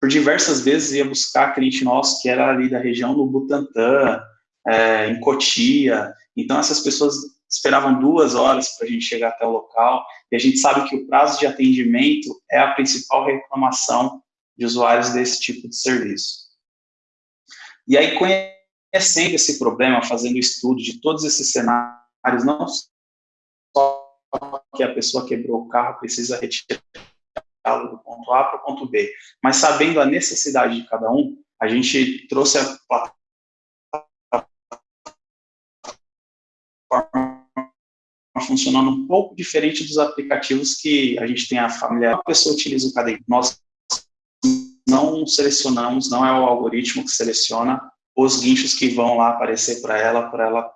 Por diversas vezes ia buscar cliente nosso que era ali da região do Butantã, é, em Cotia. Então, essas pessoas esperavam duas horas para a gente chegar até o local, e a gente sabe que o prazo de atendimento é a principal reclamação de usuários desse tipo de serviço. E aí, conhecendo esse problema, fazendo estudo de todos esses cenários, não só que a pessoa quebrou o carro, precisa retirá-lo do ponto A para o ponto B, mas sabendo a necessidade de cada um, a gente trouxe a plataforma funcionando um pouco diferente dos aplicativos que a gente tem a família. A pessoa utiliza o caderno. Nós não selecionamos, não é o algoritmo que seleciona os guinchos que vão lá aparecer para ela, para ela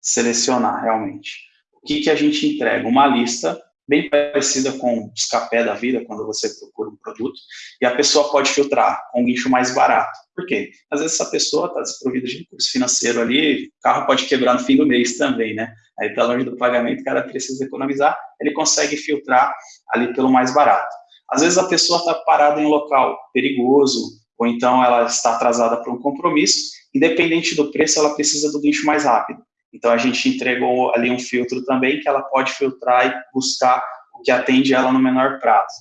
selecionar realmente. O que, que a gente entrega? Uma lista bem parecida com o escapé da vida, quando você procura um produto, e a pessoa pode filtrar com um guincho mais barato. Por quê? Às vezes essa pessoa está desprovida de recurso financeiro ali, o carro pode quebrar no fim do mês também, né? Aí está longe do pagamento, o cara precisa economizar, ele consegue filtrar ali pelo mais barato. Às vezes a pessoa está parada em um local perigoso, ou então ela está atrasada para um compromisso, independente do preço, ela precisa do guincho mais rápido. Então, a gente entregou ali um filtro também que ela pode filtrar e buscar o que atende ela no menor prazo.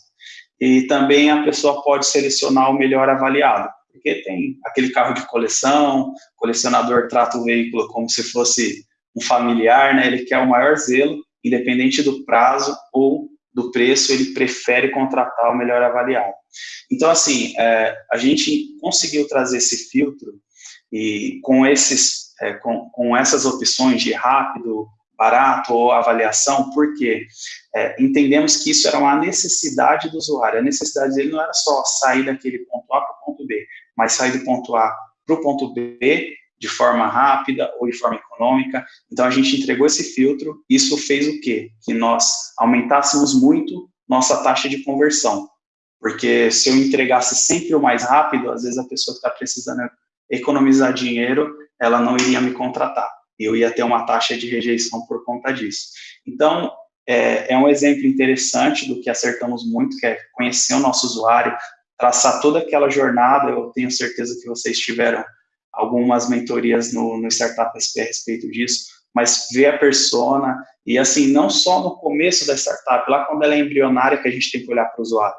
E também a pessoa pode selecionar o melhor avaliado, porque tem aquele carro de coleção, o colecionador trata o veículo como se fosse um familiar, né? ele quer o maior zelo, independente do prazo ou do preço, ele prefere contratar o melhor avaliado. Então, assim, é, a gente conseguiu trazer esse filtro e com esses é, com, com essas opções de rápido, barato ou avaliação, porque é, entendemos que isso era uma necessidade do usuário. A necessidade dele não era só sair daquele ponto A para o ponto B, mas sair do ponto A para o ponto B de forma rápida ou de forma econômica. Então, a gente entregou esse filtro. Isso fez o quê? Que nós aumentássemos muito nossa taxa de conversão. Porque se eu entregasse sempre o mais rápido, às vezes a pessoa que está precisando economizar dinheiro, ela não iria me contratar. Eu ia ter uma taxa de rejeição por conta disso. Então, é, é um exemplo interessante do que acertamos muito, que é conhecer o nosso usuário, traçar toda aquela jornada. Eu tenho certeza que vocês tiveram algumas mentorias no, no Startup SP a respeito disso, mas ver a persona, e assim, não só no começo da startup, lá quando ela é embrionária, que a gente tem que olhar para o usuário.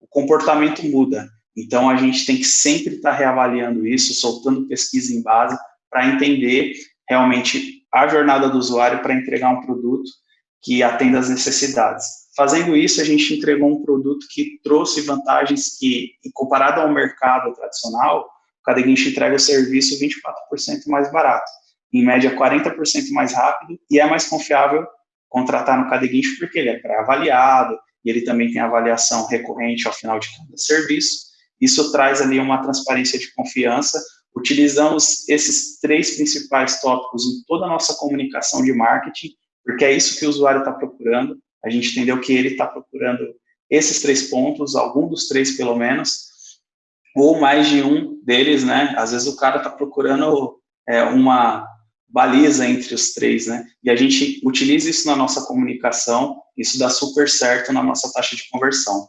O comportamento muda. Então, a gente tem que sempre estar tá reavaliando isso, soltando pesquisa em base, para entender realmente a jornada do usuário para entregar um produto que atenda às necessidades. Fazendo isso, a gente entregou um produto que trouxe vantagens que, comparado ao mercado tradicional, o Cadeguincho entrega o serviço 24% mais barato, em média 40% mais rápido e é mais confiável contratar no Cadeguincho porque ele é pré-avaliado e ele também tem avaliação recorrente ao final de cada serviço. Isso traz ali uma transparência de confiança Utilizamos esses três principais tópicos em toda a nossa comunicação de marketing, porque é isso que o usuário está procurando. A gente entendeu que ele está procurando esses três pontos, algum dos três pelo menos, ou mais de um deles, né? Às vezes o cara está procurando é, uma baliza entre os três, né? E a gente utiliza isso na nossa comunicação, isso dá super certo na nossa taxa de conversão.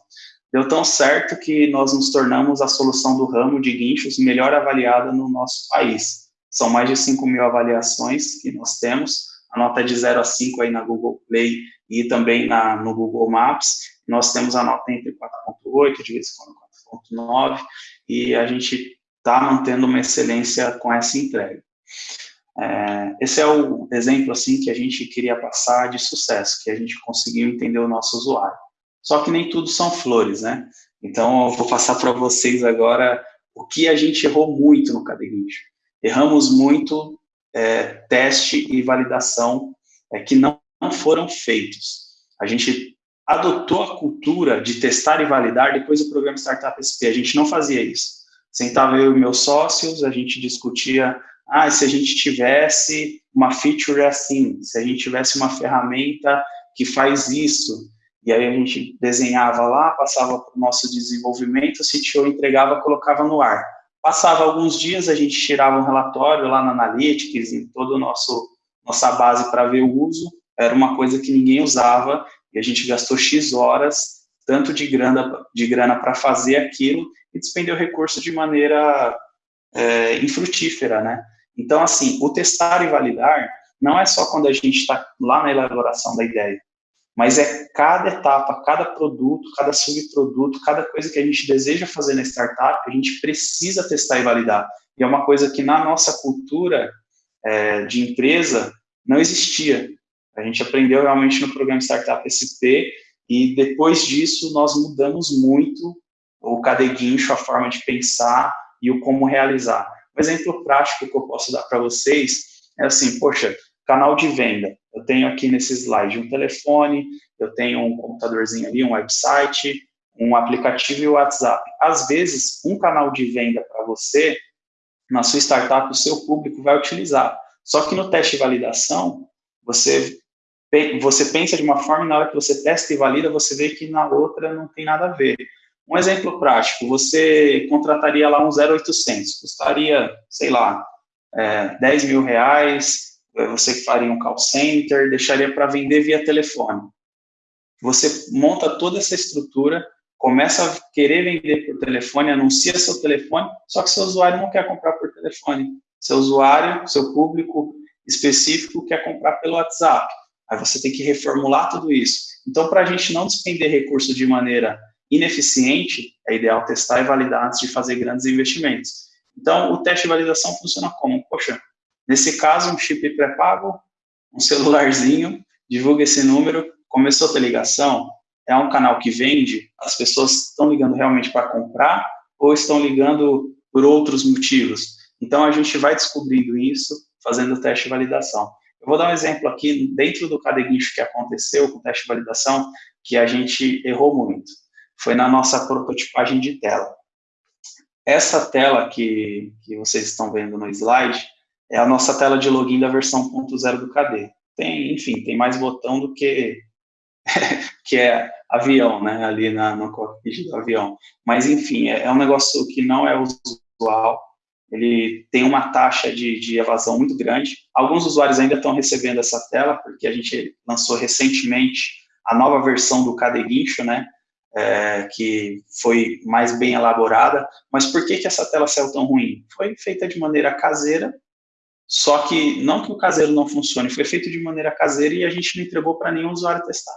Deu tão certo que nós nos tornamos a solução do ramo de guinchos melhor avaliada no nosso país. São mais de 5 mil avaliações que nós temos, a nota é de 0 a 5 aí na Google Play e também na, no Google Maps. Nós temos a nota entre 4.8, de vez em quando 4.9, e a gente está mantendo uma excelência com essa entrega. É, esse é o exemplo assim que a gente queria passar de sucesso, que a gente conseguiu entender o nosso usuário. Só que nem tudo são flores, né? Então, eu vou passar para vocês agora o que a gente errou muito no Cadeguincho. Erramos muito é, teste e validação é, que não, não foram feitos. A gente adotou a cultura de testar e validar depois do programa Startup SP. A gente não fazia isso. Sentava eu e meus sócios, a gente discutia, ah, se a gente tivesse uma feature assim, se a gente tivesse uma ferramenta que faz isso, e aí a gente desenhava lá, passava para o nosso desenvolvimento, se CTO entregava, colocava no ar. Passava alguns dias, a gente tirava um relatório lá na Analytics, em toda a nossa base para ver o uso, era uma coisa que ninguém usava, e a gente gastou X horas, tanto de grana de grana para fazer aquilo, e despendeu recurso de maneira é, infrutífera, né? Então, assim, o testar e validar não é só quando a gente está lá na elaboração da ideia, mas é cada etapa, cada produto, cada subproduto, cada coisa que a gente deseja fazer na startup, a gente precisa testar e validar. E é uma coisa que na nossa cultura é, de empresa não existia. A gente aprendeu realmente no programa Startup SP e depois disso nós mudamos muito o cadeguincho, a forma de pensar e o como realizar. Um exemplo prático que eu posso dar para vocês é assim, poxa, canal de venda. Eu tenho aqui nesse slide um telefone, eu tenho um computadorzinho ali, um website, um aplicativo e o WhatsApp. Às vezes, um canal de venda para você, na sua startup, o seu público vai utilizar. Só que no teste de validação, você, você pensa de uma forma e na hora que você testa e valida, você vê que na outra não tem nada a ver. Um exemplo prático, você contrataria lá um 0800, custaria, sei lá, é, 10 mil reais, você faria um call center, deixaria para vender via telefone. Você monta toda essa estrutura, começa a querer vender por telefone, anuncia seu telefone, só que seu usuário não quer comprar por telefone. Seu usuário, seu público específico quer comprar pelo WhatsApp. Aí você tem que reformular tudo isso. Então, para a gente não despender recurso de maneira ineficiente, é ideal testar e validar antes de fazer grandes investimentos. Então, o teste de validação funciona como? Poxa, nesse caso, um chip pré-pago, um celularzinho, divulga esse número, começou a ter ligação, é um canal que vende, as pessoas estão ligando realmente para comprar ou estão ligando por outros motivos. Então, a gente vai descobrindo isso fazendo o teste de validação. Eu vou dar um exemplo aqui, dentro do cadeguincho que aconteceu com o teste de validação, que a gente errou muito. Foi na nossa prototipagem de tela. Essa tela que, que vocês estão vendo no slide é a nossa tela de login da versão 1.0 do KD. Tem, enfim, tem mais botão do que que é avião, né, ali na, no cockpit do avião. Mas, enfim, é, é um negócio que não é usual, ele tem uma taxa de, de, evasão muito grande. Alguns usuários ainda estão recebendo essa tela, porque a gente lançou recentemente a nova versão do Cadeguincho, né, é, que foi mais bem elaborada. Mas por que, que essa tela saiu tão ruim? Foi feita de maneira caseira, só que não que o caseiro não funcione, foi feito de maneira caseira e a gente não entregou para nenhum usuário testar.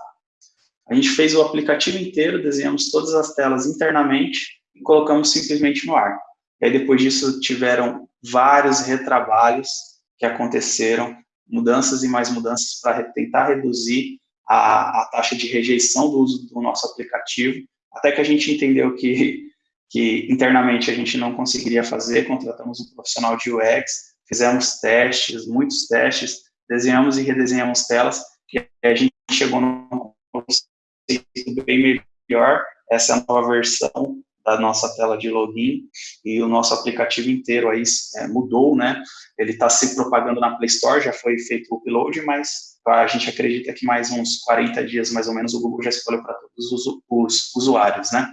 A gente fez o aplicativo inteiro, desenhamos todas as telas internamente e colocamos simplesmente no ar. E aí, depois disso, tiveram vários retrabalhos que aconteceram, mudanças e mais mudanças para tentar reduzir a, a, taxa de rejeição do uso do nosso aplicativo, até que a gente entendeu que, que internamente a gente não conseguiria fazer, contratamos um profissional de UX, fizemos testes, muitos testes, desenhamos e redesenhamos telas, e a gente chegou num conceito bem melhor, essa nova versão da nossa tela de login e o nosso aplicativo inteiro aí é, mudou, né? Ele está se propagando na Play Store, já foi feito o upload, mas a gente acredita que mais uns 40 dias, mais ou menos, o Google já escolheu para todos os, os, usuários, né?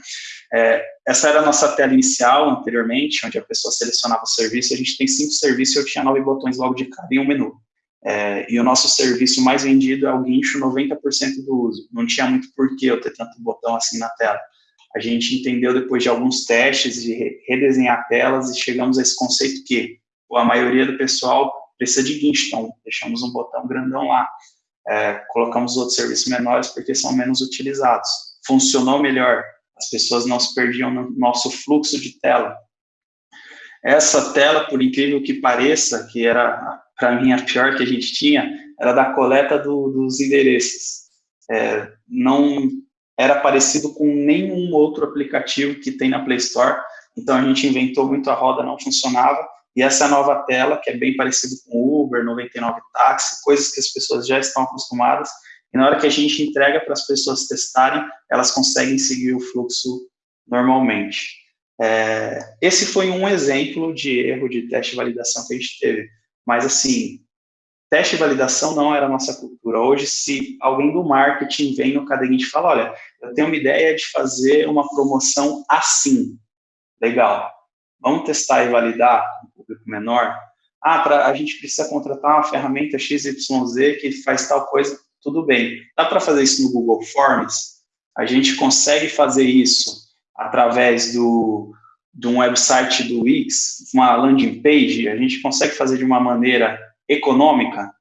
É, essa era a nossa tela inicial anteriormente, onde a pessoa selecionava o serviço, a gente tem cinco serviços e eu tinha nove botões logo de cara em um menu. É, e o nosso serviço mais vendido é o guincho, 90% do uso. Não tinha muito porquê eu ter tanto botão assim na tela a gente entendeu depois de alguns testes de redesenhar telas e chegamos a esse conceito que a maioria do pessoal precisa de guincho, então deixamos um botão grandão lá. É, colocamos outros serviços menores porque são menos utilizados. Funcionou melhor, as pessoas não se perdiam no nosso fluxo de tela. Essa tela, por incrível que pareça, que era para mim a pior que a gente tinha, era da coleta do, dos endereços. É, não era parecido com nenhum outro aplicativo que tem na Play Store, então a gente inventou muito a roda, não funcionava, e essa nova tela, que é bem parecida com Uber, 99 Táxi, coisas que as pessoas já estão acostumadas, e na hora que a gente entrega para as pessoas testarem, elas conseguem seguir o fluxo normalmente. É, esse foi um exemplo de erro de teste de validação que a gente teve, mas assim, teste e validação não era a nossa cultura. Hoje, se alguém do marketing vem no caderninho e fala, olha, eu tenho uma ideia de fazer uma promoção assim, legal, vamos testar e validar um público menor? Ah, pra, a gente precisa contratar uma ferramenta XYZ que faz tal coisa, tudo bem. Dá para fazer isso no Google Forms? A gente consegue fazer isso através do, de um website do Wix, uma landing page, a gente consegue fazer de uma maneira econômica?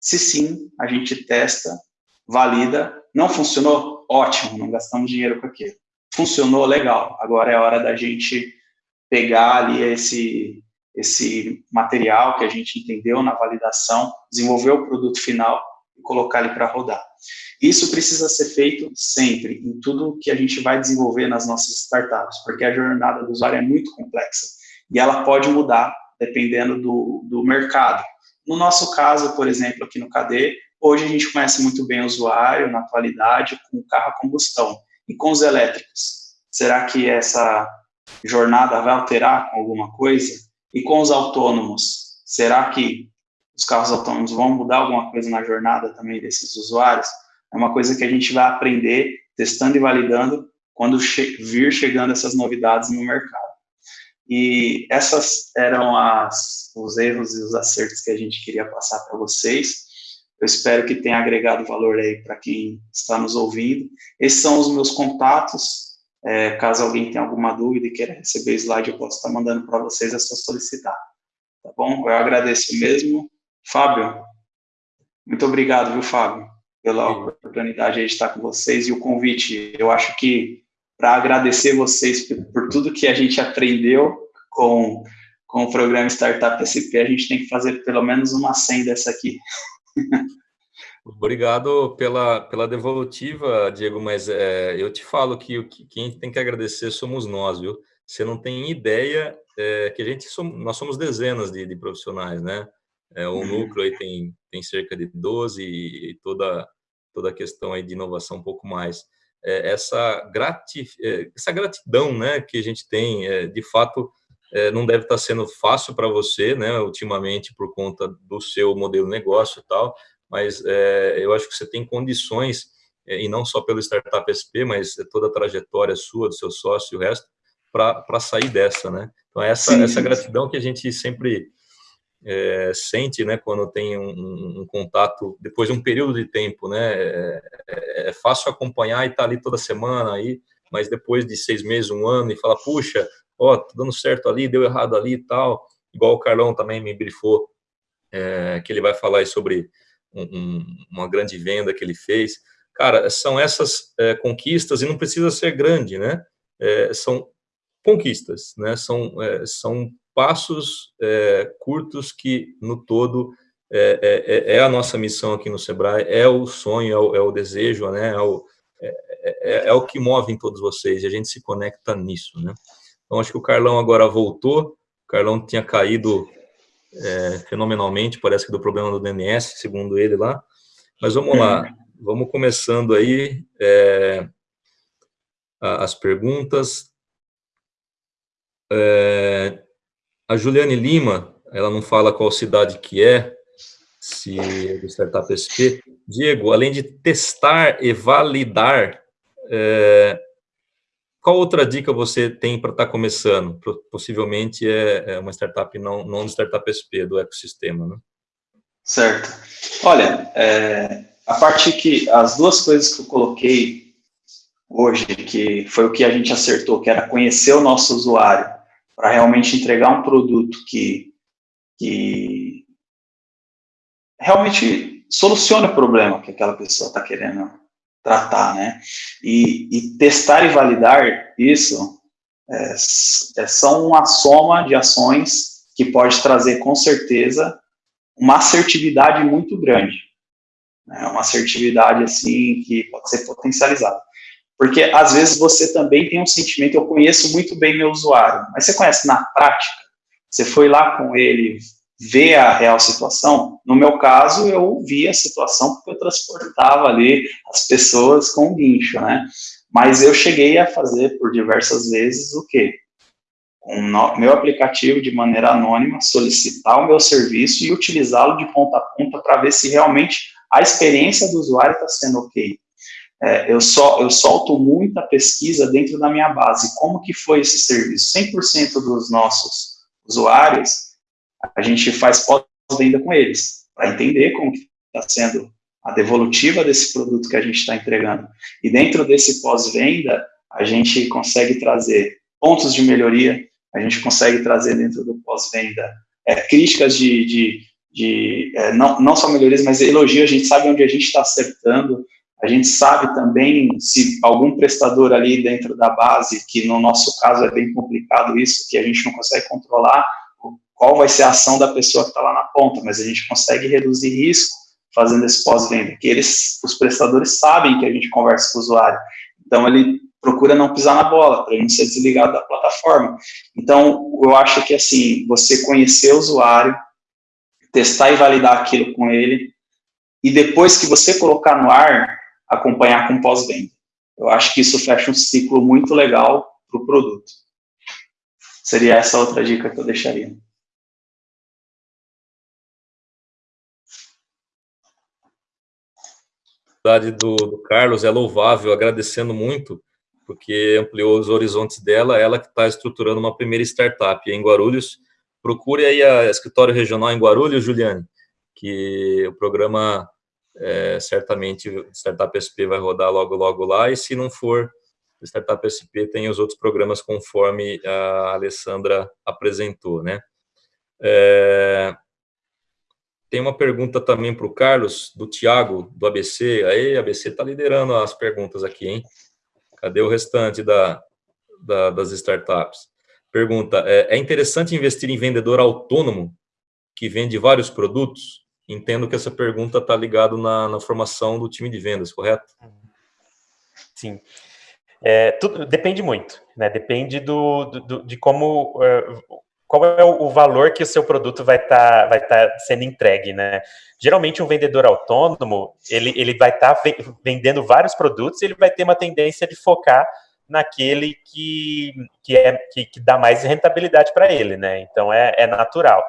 Se sim, a gente testa, valida. Não funcionou? Ótimo, não gastamos dinheiro com aquilo. Funcionou? Legal. Agora é hora da gente pegar ali esse, esse material que a gente entendeu na validação, desenvolver o produto final e colocar ele para rodar. Isso precisa ser feito sempre, em tudo que a gente vai desenvolver nas nossas startups, porque a jornada do usuário é muito complexa e ela pode mudar dependendo do, do mercado. No nosso caso, por exemplo, aqui no KD, hoje a gente conhece muito bem o usuário, na atualidade, com o carro a combustão. E com os elétricos, será que essa jornada vai alterar com alguma coisa? E com os autônomos, será que os carros autônomos vão mudar alguma coisa na jornada também desses usuários? É uma coisa que a gente vai aprender testando e validando quando che vir chegando essas novidades no mercado. E essas eram as, os erros e os acertos que a gente queria passar para vocês. Eu espero que tenha agregado valor aí para quem está nos ouvindo. Esses são os meus contatos. É, caso alguém tenha alguma dúvida e queira receber slide, eu posso estar mandando para vocês, é só solicitar. Tá bom? Eu agradeço mesmo. Fábio, muito obrigado, viu, Fábio? pela oportunidade de estar com vocês e o convite. Eu acho que para agradecer vocês por, tudo que a gente aprendeu com, com o programa Startup SP, a gente tem que fazer pelo menos uma 100 dessa aqui. Obrigado pela, pela devolutiva, Diego, mas é, eu te falo que, que quem tem que agradecer somos nós, viu? Você não tem ideia é, que a gente somos, nós somos dezenas de, de profissionais, né? É, o uhum. núcleo aí tem, tem cerca de 12 e toda toda a questão aí de inovação um pouco mais. É, essa, gratif é, essa gratidão né, que a gente tem, é, de fato, não deve estar sendo fácil para você, né, ultimamente, por conta do seu modelo de negócio e tal, mas é, eu acho que você tem condições, e não só pelo Startup SP, mas toda a trajetória sua, do seu sócio e o resto, para sair dessa, né? Então, essa, essa gratidão que a gente sempre é, sente, né, quando tem um, um, contato depois de um período de tempo, né, é, é, é fácil acompanhar e estar tá ali toda semana aí, mas depois de seis meses, um ano e falar, puxa, ó, tá dando certo ali, deu errado ali e tal, igual o Carlão também me brifou, é, que ele vai falar sobre um, uma grande venda que ele fez. Cara, são essas é, conquistas e não precisa ser grande, né? É, são conquistas, né? São, são passos é, curtos que, no todo, é, é, é, é, a nossa missão aqui no Sebrae, é o sonho, é o, é o desejo, né? É o, é, é, o que move em todos vocês, e a gente se conecta nisso, né? Então, acho que o Carlão agora voltou, o Carlão tinha caído fenomenalmente, parece que do problema do DNS, segundo ele lá, mas vamos lá, vamos começando aí as perguntas. É, a Juliane Lima, ela não fala qual cidade que é, se é do Startup SP. Diego, além de testar e validar, é, qual outra dica você tem para estar tá começando? Possivelmente é, é uma startup não, não do Startup SP, do ecossistema, né? Certo. Olha, é, a parte que, as duas coisas que eu coloquei hoje, que foi o que a gente acertou, que era conhecer o nosso usuário para realmente entregar um produto que, que realmente solucione o problema que aquela pessoa está querendo tratar, né? E, e, testar e validar isso é, é, são uma soma de ações que pode trazer, com certeza, uma assertividade muito grande. Né? Uma assertividade, assim, que pode ser potencializada. Porque às vezes você também tem um sentimento, eu conheço muito bem meu usuário, mas você conhece na prática? Você foi lá com ele ver a real situação? No meu caso, eu vi a situação porque eu transportava ali as pessoas com o guincho, né? Mas eu cheguei a fazer por diversas vezes o quê? O meu aplicativo de maneira anônima, solicitar o meu serviço e utilizá-lo de ponta a ponta para ver se realmente a experiência do usuário está sendo ok. É, eu, só, eu solto muita pesquisa dentro da minha base. Como que foi esse serviço? 100% dos nossos usuários, a gente faz pós-venda com eles, para entender como está sendo a devolutiva desse produto que a gente está entregando. E dentro desse pós-venda, a gente consegue trazer pontos de melhoria, a gente consegue trazer dentro do pós-venda é, críticas de, de, de é, não, não só melhorias, mas elogio, a gente sabe onde a gente está acertando, a gente sabe também se algum prestador ali dentro da base, que no nosso caso é bem complicado isso, que a gente não consegue controlar, qual vai ser a ação da pessoa que está lá na ponta, mas a gente consegue reduzir risco fazendo esse pós-venda, que eles, os prestadores sabem que a gente conversa com o usuário, então ele procura não pisar na bola, para ele não ser desligado da plataforma. Então, eu acho que, assim, você conhecer o usuário, testar e validar aquilo com ele, e depois que você colocar no ar, acompanhar com pós-venda. Eu acho que isso fecha um ciclo muito legal para o produto. Seria essa outra dica que eu deixaria. Do, do Carlos é louvável, agradecendo muito, porque ampliou os horizontes dela, ela que está estruturando uma primeira startup em Guarulhos. Procure aí a escritório regional em Guarulhos, Juliane, que o programa é, certamente Startup SP vai rodar logo, logo lá, e se não for Startup SP, tem os outros programas conforme a Alessandra apresentou, né? É, tem uma pergunta também para o Carlos, do Tiago, do ABC. Aí, ABC está liderando as perguntas aqui, hein? Cadê o restante da, da das startups? Pergunta, é, é interessante investir em vendedor autônomo que vende vários produtos? Entendo que essa pergunta está ligada na, na, formação do time de vendas, correto? Sim. É, tudo, depende muito, né? Depende do, do de como uh, qual é o, valor que o seu produto vai estar tá, vai tá sendo entregue, né? Geralmente um vendedor autônomo ele, ele vai estar tá vendendo vários produtos, ele vai ter uma tendência de focar naquele que, que, é, que, que dá mais rentabilidade para ele, né? Então é, é natural.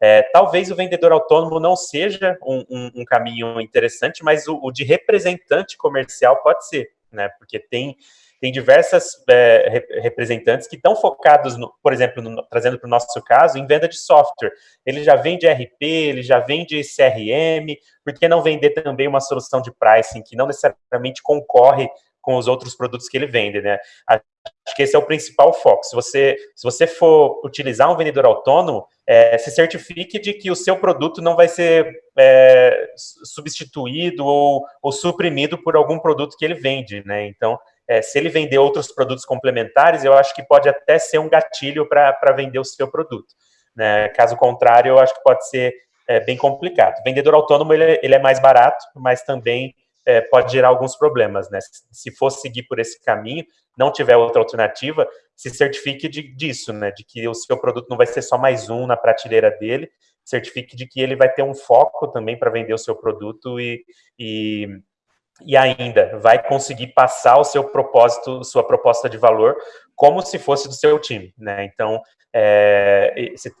É, talvez o vendedor autônomo não seja um, um, um caminho interessante, mas o, o, de representante comercial pode ser, né? Porque tem, tem diversas é, representantes que estão focados, no, por exemplo, no, trazendo para o nosso caso, em venda de software. Ele já vende RP, ele já vende CRM, por que não vender também uma solução de pricing que não necessariamente concorre com os outros produtos que ele vende, né? Acho que esse é o principal foco. Se você, se você for utilizar um vendedor autônomo, é, se certifique de que o seu produto não vai ser é, substituído ou, ou, suprimido por algum produto que ele vende, né? Então, é, se ele vender outros produtos complementares, eu acho que pode até ser um gatilho para vender o seu produto. Né? Caso contrário, eu acho que pode ser é, bem complicado. Vendedor autônomo ele, ele é mais barato, mas também é, pode gerar alguns problemas, né? Se for seguir por esse caminho, não tiver outra alternativa, se certifique de, disso, né? De que o seu produto não vai ser só mais um na prateleira dele, certifique de que ele vai ter um foco também para vender o seu produto e, e, e ainda vai conseguir passar o seu propósito, sua proposta de valor, como se fosse do seu time, né? Então, é,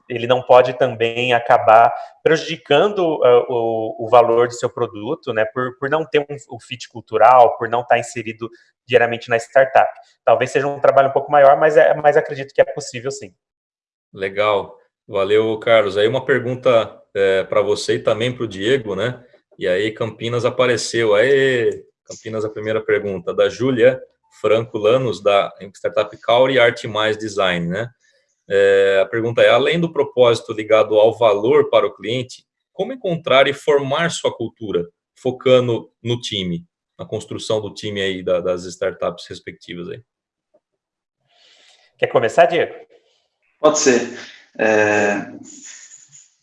ele não pode também acabar prejudicando uh, o, o, valor do seu produto, né, por, por não ter um, um fit cultural, por não estar inserido diariamente na startup. Talvez seja um trabalho um pouco maior, mas, é, mas acredito que é possível sim. Legal, valeu, Carlos. Aí uma pergunta é, para você e também para o Diego, né? E aí Campinas apareceu. Aí, Campinas, a primeira pergunta, da Júlia Franco Lanos, da Startup Cauri Arte Mais Design, né? É, a pergunta é, além do propósito ligado ao valor para o cliente, como encontrar e formar sua cultura, focando no time, na construção do time aí da, das startups respectivas aí? Quer começar, Diego? Pode ser. É...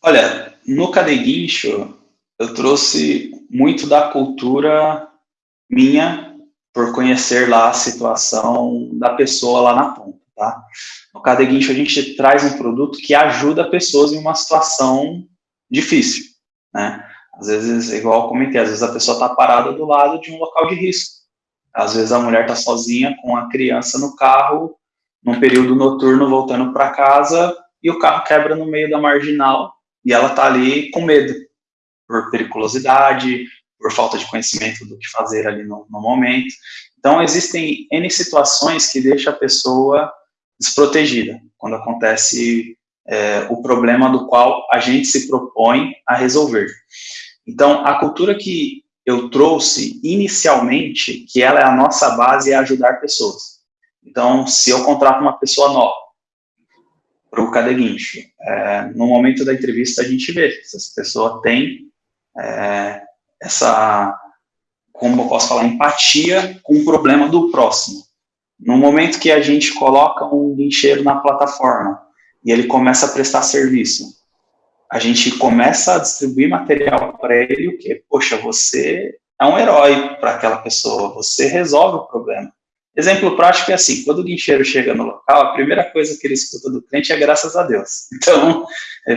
Olha, no Cadeguincho, eu trouxe muito da cultura minha, por conhecer lá a situação da pessoa lá na ponta, tá? No Cadeguincho, a gente traz um produto que ajuda pessoas em uma situação difícil, né? Às vezes, igual eu comentei, às vezes a pessoa está parada do lado de um local de risco. Às vezes a mulher está sozinha com a criança no carro, num período noturno, voltando para casa, e o carro quebra no meio da marginal, e ela está ali com medo, por periculosidade, por falta de conhecimento do que fazer ali no, no momento. Então, existem N situações que deixam a pessoa desprotegida, quando acontece é, o problema do qual a gente se propõe a resolver. Então, a cultura que eu trouxe inicialmente, que ela é a nossa base, é ajudar pessoas. Então, se eu contrato uma pessoa nova, para o cadeguincho. É, no momento da entrevista, a gente vê se essa pessoa tem é, essa, como eu posso falar, empatia com o problema do próximo. No momento que a gente coloca um guincheiro na plataforma e ele começa a prestar serviço, a gente começa a distribuir material para ele, o que, poxa, você é um herói para aquela pessoa, você resolve o problema. Exemplo prático é assim, quando o guincheiro chega no local, a primeira coisa que ele escuta do cliente é graças a Deus. Então,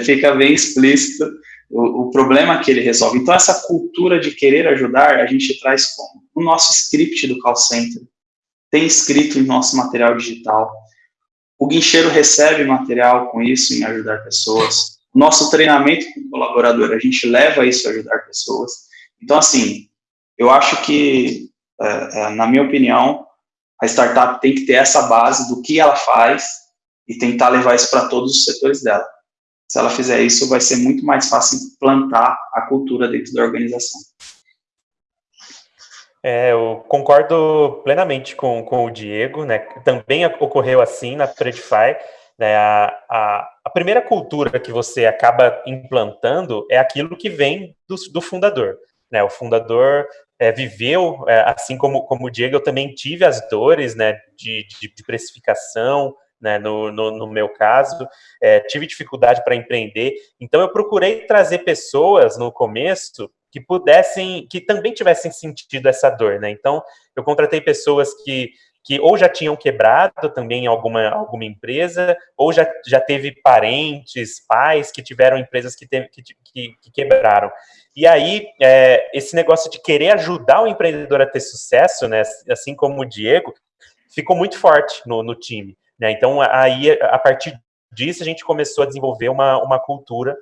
fica bem explícito o, o, problema que ele resolve. Então, essa cultura de querer ajudar, a gente traz como? O nosso script do call center tem escrito em nosso material digital. O guincheiro recebe material com isso em ajudar pessoas. Nosso treinamento com o colaborador, a gente leva isso a ajudar pessoas. Então, assim, eu acho que, é, é, na minha opinião, a startup tem que ter essa base do que ela faz e tentar levar isso para todos os setores dela. Se ela fizer isso, vai ser muito mais fácil implantar a cultura dentro da organização. É, eu concordo plenamente com, com o Diego, né? Também ocorreu assim na Predify. Né? A, a, a, primeira cultura que você acaba implantando é aquilo que vem do, do fundador. Né? O fundador é, viveu, é, assim como, como o Diego, eu também tive as dores né, de, de, de precificação, né, no, no, no, meu caso, é, tive dificuldade para empreender, então eu procurei trazer pessoas no começo que pudessem, que também tivessem sentido essa dor, né, então eu contratei pessoas que, que ou já tinham quebrado também alguma, alguma empresa, ou já, já teve parentes, pais que tiveram empresas que, teve, que, que, que quebraram. E aí, é, esse negócio de querer ajudar o empreendedor a ter sucesso, né, assim como o Diego, ficou muito forte no, no time. Né? Então, aí, a partir disso, a gente começou a desenvolver uma, uma cultura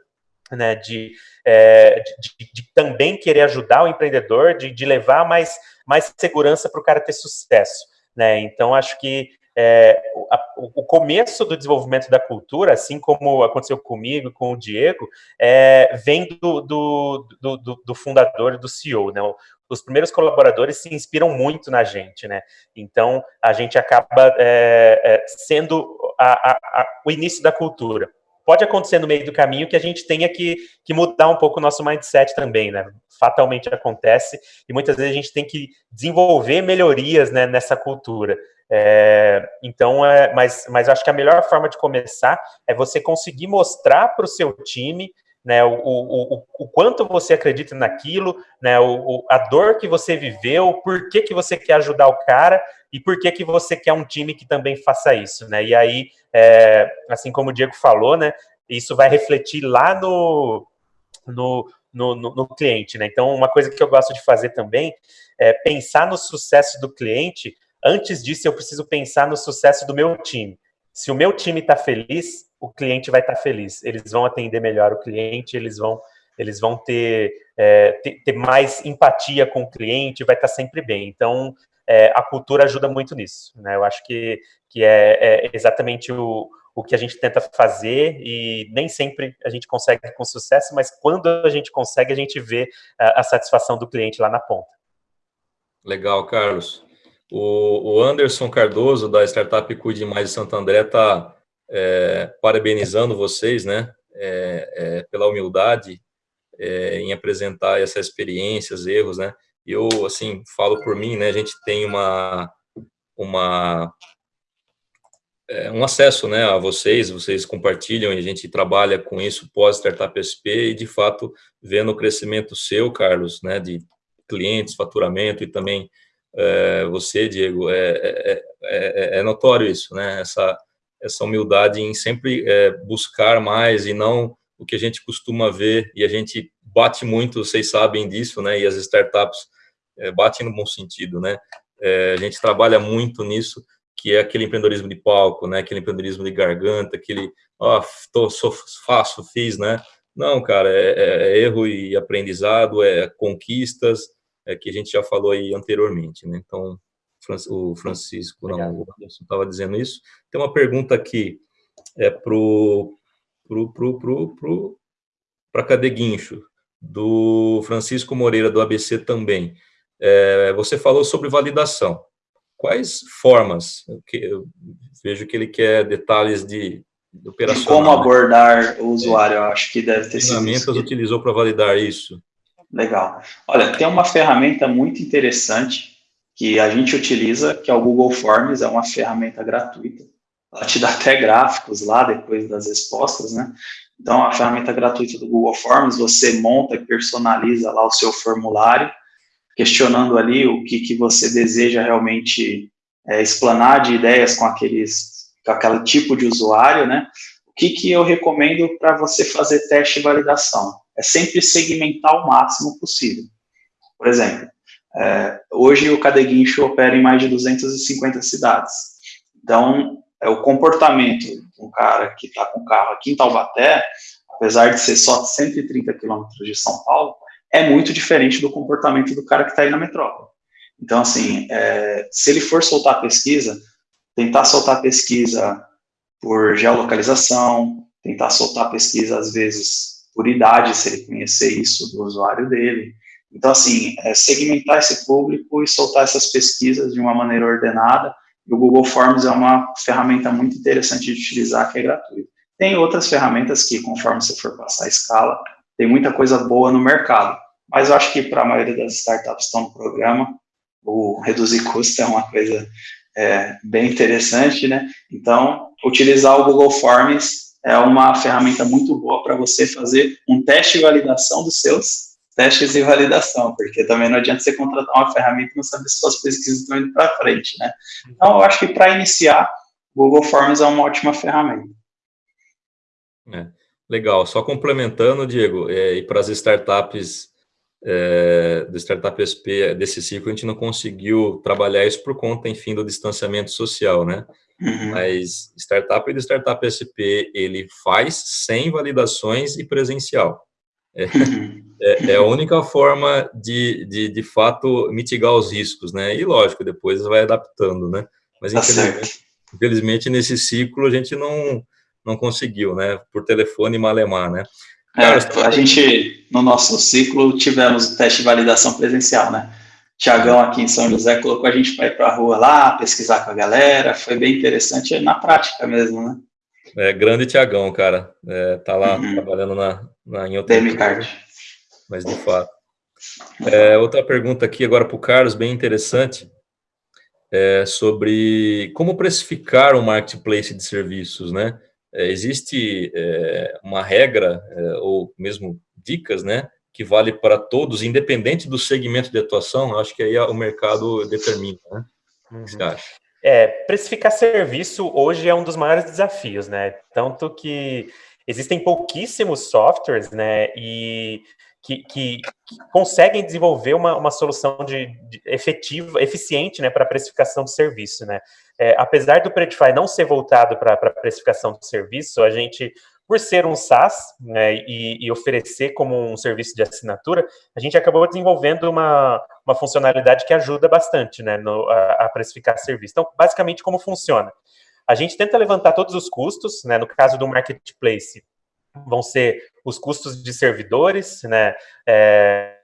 né, de, é, de, de, também querer ajudar o empreendedor, de, de levar mais, mais segurança para o cara ter sucesso. Né? Então, acho que é, a, o começo do desenvolvimento da cultura, assim como aconteceu comigo, com o Diego, é, vem do, do, do, do, fundador, do CEO, né? Os primeiros colaboradores se inspiram muito na gente, né? Então, a gente acaba é, é sendo a, a, o início da cultura. Pode acontecer no meio do caminho que a gente tenha que, que mudar um pouco o nosso mindset também, né? Fatalmente acontece, e muitas vezes a gente tem que desenvolver melhorias né, nessa cultura. É, então, é, mas, mas acho que a melhor forma de começar é você conseguir mostrar para o seu time né, o, o, o, o, quanto você acredita naquilo, né, o, a dor que você viveu, por que, que você quer ajudar o cara e por que, que você quer um time que também faça isso. Né? E aí, é, assim como o Diego falou, né, isso vai refletir lá no, no, no, no, no cliente. Né? Então, uma coisa que eu gosto de fazer também é pensar no sucesso do cliente Antes disso, eu preciso pensar no sucesso do meu time. Se o meu time está feliz, o cliente vai estar tá feliz. Eles vão atender melhor o cliente, eles vão, eles vão ter, é, ter, ter, mais empatia com o cliente, vai estar tá sempre bem. Então, é, a cultura ajuda muito nisso. Né? Eu acho que, que é, é exatamente o, o que a gente tenta fazer e nem sempre a gente consegue com sucesso, mas quando a gente consegue, a gente vê a, a satisfação do cliente lá na ponta. Legal, Carlos. O, o Anderson Cardoso, da Startup Cuide Mais de Santo André, está é, parabenizando vocês, né, é, é, pela humildade é, em apresentar essas experiências, erros, né, eu, assim, falo por mim, né, a gente tem uma, uma é, um acesso né, a vocês, vocês compartilham e a gente trabalha com isso pós Startup SP e, de fato, vendo o crescimento seu, Carlos, né, de clientes, faturamento e também é, você, Diego, é, é, é, é, notório isso, né? Essa, essa humildade em sempre buscar mais e não o que a gente costuma ver, e a gente bate muito, vocês sabem disso, né? E as startups batem no bom sentido, né? a gente trabalha muito nisso, que é aquele empreendedorismo de palco, né? Aquele empreendedorismo de garganta, aquele, ó, oh, sou, faço, fiz, né? Não, cara, é, é, erro e aprendizado, é conquistas, é, que a gente já falou aí anteriormente. Né? Então, o Francisco, não, o Anderson estava dizendo isso. Tem uma pergunta aqui é, para o pro, pro, pro, pro, Cadeguincho, do Francisco Moreira, do ABC também. É, você falou sobre validação. Quais formas? Eu, vejo que ele quer detalhes de, de como né? abordar o usuário, eu acho que deve ter sido ferramentas utilizou para validar isso? Legal. Olha, tem uma ferramenta muito interessante que a gente utiliza, que é o Google Forms, é uma ferramenta gratuita. Ela te dá até gráficos lá depois das respostas, né? Então, a ferramenta gratuita do Google Forms, você monta e personaliza lá o seu formulário, questionando ali o que, que você deseja realmente é, explanar de ideias com aqueles, com aquele tipo de usuário, né? O que, que eu recomendo para você fazer teste e validação? É sempre segmentar o máximo possível. Por exemplo, é, hoje o Cadeguincho opera em mais de 250 cidades. Então, é, o comportamento um cara que está com carro aqui em Taubaté, apesar de ser só 130 quilômetros de São Paulo, é muito diferente do comportamento do cara que está aí na metrópole. Então, assim, é, se ele for soltar pesquisa, tentar soltar pesquisa por geolocalização, tentar soltar pesquisa, às vezes, por idade, se ele conhecer isso do usuário dele. Então, assim, é, segmentar esse público e soltar essas pesquisas de uma maneira ordenada. E o Google Forms é uma ferramenta muito interessante de utilizar, que é gratuita. Tem outras ferramentas que, conforme você for passar a escala, tem muita coisa boa no mercado. Mas eu acho que para a maioria das startups que estão no programa, o reduzir custo é uma coisa é, bem interessante, né? Então, utilizar o Google Forms é uma ferramenta muito boa para você fazer um teste de validação dos seus testes de validação, porque também não adianta você contratar uma ferramenta e não saber se suas pesquisas estão indo para frente, né? Então, eu acho que para iniciar, Google Forms é uma ótima ferramenta. É, legal. Só complementando, Diego, é, e para as startups é, do Startup SP desse ciclo, a gente não conseguiu trabalhar isso por conta, enfim, do distanciamento social, né? Uhum. Mas Startup do Startup SP, ele faz sem validações e presencial. É, uhum. é, é, a única forma de, de, de fato, mitigar os riscos, né? E, lógico, depois vai adaptando, né? Mas, tá infelizmente, infelizmente, nesse ciclo, a gente não, não conseguiu, né? Por telefone e malemar, né? É, a gente, no nosso ciclo, tivemos o teste de validação presencial, né? Tiagão aqui em São José colocou a gente para ir para a rua lá, pesquisar com a galera, foi bem interessante na prática mesmo, né? É, grande Tiagão, cara, é, tá lá uhum. trabalhando na, na, em outra Card. Mas de fato. É, outra pergunta aqui agora para o Carlos, bem interessante, é sobre como precificar um marketplace de serviços, né? É, existe é, uma regra, é, ou mesmo dicas, né, que vale para todos, independente do segmento de atuação, eu acho que aí o mercado determina, né? Uhum. O que você uhum. acha? É, precificar serviço hoje é um dos maiores desafios, né? Tanto que existem pouquíssimos softwares, né, e que, que, que conseguem desenvolver uma, uma solução de, de efetiva, eficiente, né, para precificação de serviço, né? É, apesar do Predify não ser voltado para a precificação de serviço, a gente, por ser um SaaS né, e, e, oferecer como um serviço de assinatura, a gente acabou desenvolvendo uma, uma funcionalidade que ajuda bastante né, no, a, a precificar serviço. Então, basicamente, como funciona? A gente tenta levantar todos os custos, né, no caso do marketplace, vão ser os custos de servidores, né, é,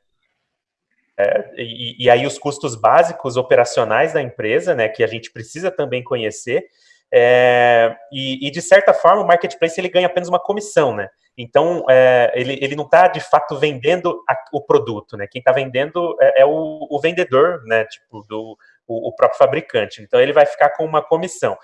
é, e, e, aí os custos básicos operacionais da empresa, né, que a gente precisa também conhecer, é, e, e, de certa forma o marketplace ele ganha apenas uma comissão, né? Então é, ele, ele não está de fato vendendo a, o produto, né? Quem está vendendo é, é, o, o, vendedor, né? Tipo do o, o, próprio fabricante. Então ele vai ficar com uma comissão.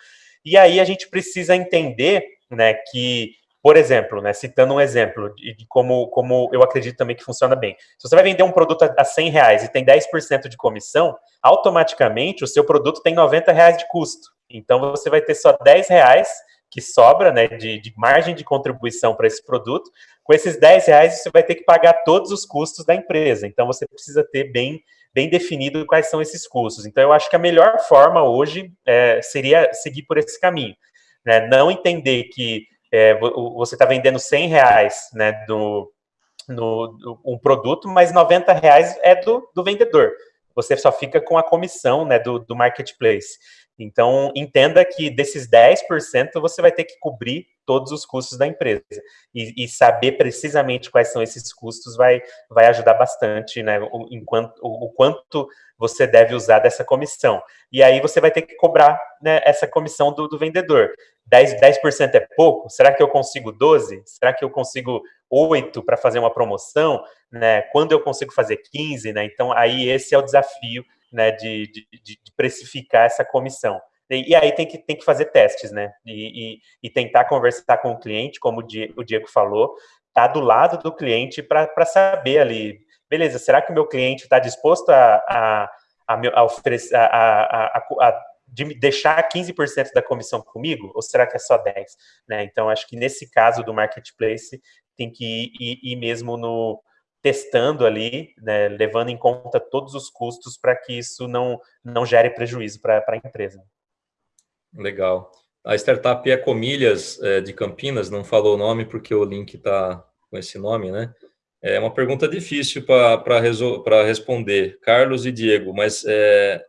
E aí a gente precisa entender, né? Que por exemplo, né, citando um exemplo de, como, como eu acredito também que funciona bem. Se você vai vender um produto a, a 100 reais e tem 10% de comissão, automaticamente o seu produto tem 90 reais de custo. Então você vai ter só 10 reais que sobra né, de, de margem de contribuição para esse produto. Com esses 10 reais você vai ter que pagar todos os custos da empresa. Então você precisa ter bem, bem definido quais são esses custos. Então eu acho que a melhor forma hoje é, seria seguir por esse caminho. Né? Não entender que é, você está vendendo 100 reais né, do, no, um produto, mas 90 reais é do, do vendedor. Você só fica com a comissão né, do, do marketplace. Então, entenda que desses 10% você vai ter que cobrir todos os custos da empresa. E, e, saber precisamente quais são esses custos vai, vai ajudar bastante, né? O, enquanto, o, o, quanto você deve usar dessa comissão. E aí você vai ter que cobrar né, essa comissão do, do vendedor. 10%, 10 é pouco? Será que eu consigo 12? Será que eu consigo 8 para fazer uma promoção? Né? Quando eu consigo fazer 15? Né? Então, aí esse é o desafio né, de, de, de precificar essa comissão. E, aí tem que, tem que fazer testes, né? E, e, e tentar conversar com o cliente, como o Diego, falou, tá do lado do cliente para saber ali, beleza, será que o meu cliente está disposto a, a, a, a oferecer, a, a, a, a de deixar 15% da comissão comigo, ou será que é só 10%? Né? Então, acho que nesse caso do marketplace, tem que ir, ir mesmo no, testando ali, né, levando em conta todos os custos para que isso não, não gere prejuízo para a empresa. Legal. A startup Ecomilhas é, de Campinas, não falou o nome porque o link está com esse nome, né? É uma pergunta difícil para responder, Carlos e Diego, mas é,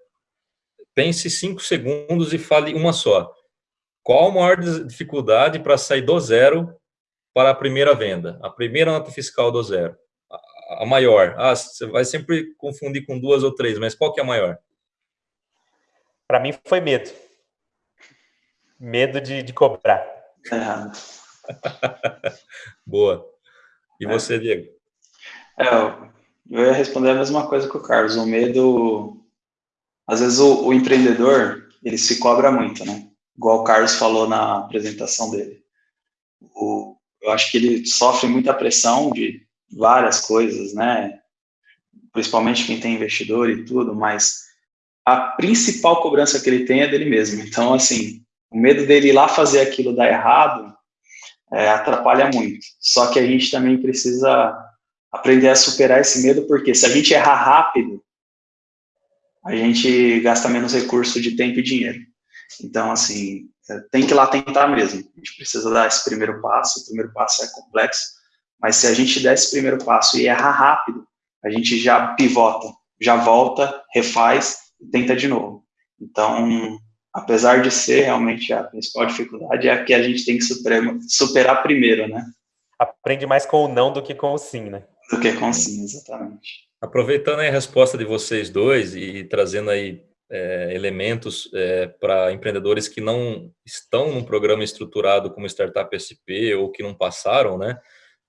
pense cinco segundos e fale uma só. Qual a maior dificuldade para sair do zero para a primeira venda? A primeira nota fiscal do zero. A, a maior. Ah, você vai sempre confundir com duas ou três, mas qual que é a maior? Para mim foi medo. Medo de, de cobrar. Errado. Boa. E é. você, Diego? É, eu ia responder a mesma coisa que o Carlos. O medo... Às vezes o, o empreendedor, ele se cobra muito, né? Igual o Carlos falou na apresentação dele. O, eu acho que ele sofre muita pressão de várias coisas, né? Principalmente quem tem investidor e tudo, mas a principal cobrança que ele tem é dele mesmo. Então, assim, o medo dele ir lá fazer aquilo dar errado é, atrapalha muito. Só que a gente também precisa aprender a superar esse medo, porque se a gente errar rápido, a gente gasta menos recurso de tempo e dinheiro. Então, assim, é, tem que ir lá tentar mesmo. A gente precisa dar esse primeiro passo. O primeiro passo é complexo, mas se a gente der esse primeiro passo e errar rápido, a gente já pivota, já volta, refaz e tenta de novo. Então, apesar de ser realmente a principal dificuldade, é a que a gente tem que superar, superar primeiro, né? Aprende mais com o não do que com o sim, né? Do que com o sim, exatamente. Aproveitando a resposta de vocês dois e trazendo aí é, elementos é, para empreendedores que não estão num programa estruturado como Startup SP ou que não passaram, né?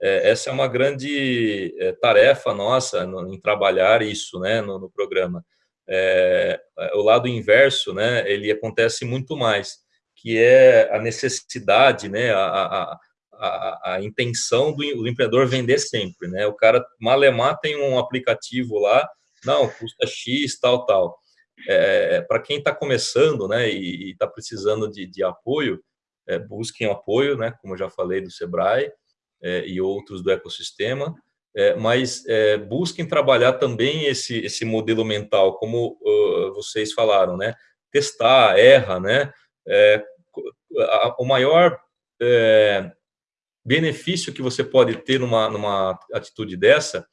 É, essa é uma grande é, tarefa nossa no, em trabalhar isso, né, no, no programa é, o lado inverso, né, ele acontece muito mais, que é a necessidade, né, a, a, a, a intenção do, do, empreendedor vender sempre, né, o cara, malemar tem um aplicativo lá, não, custa X, tal, tal. É, Para quem está começando, né, e está precisando de, de apoio, é, busquem apoio, né, como eu já falei, do Sebrae é, e outros do ecossistema, é, mas é, busquem trabalhar também esse, esse modelo mental, como uh, vocês falaram, né? Testar, erra, né? É, a, o maior é, benefício que você pode ter numa, numa atitude dessa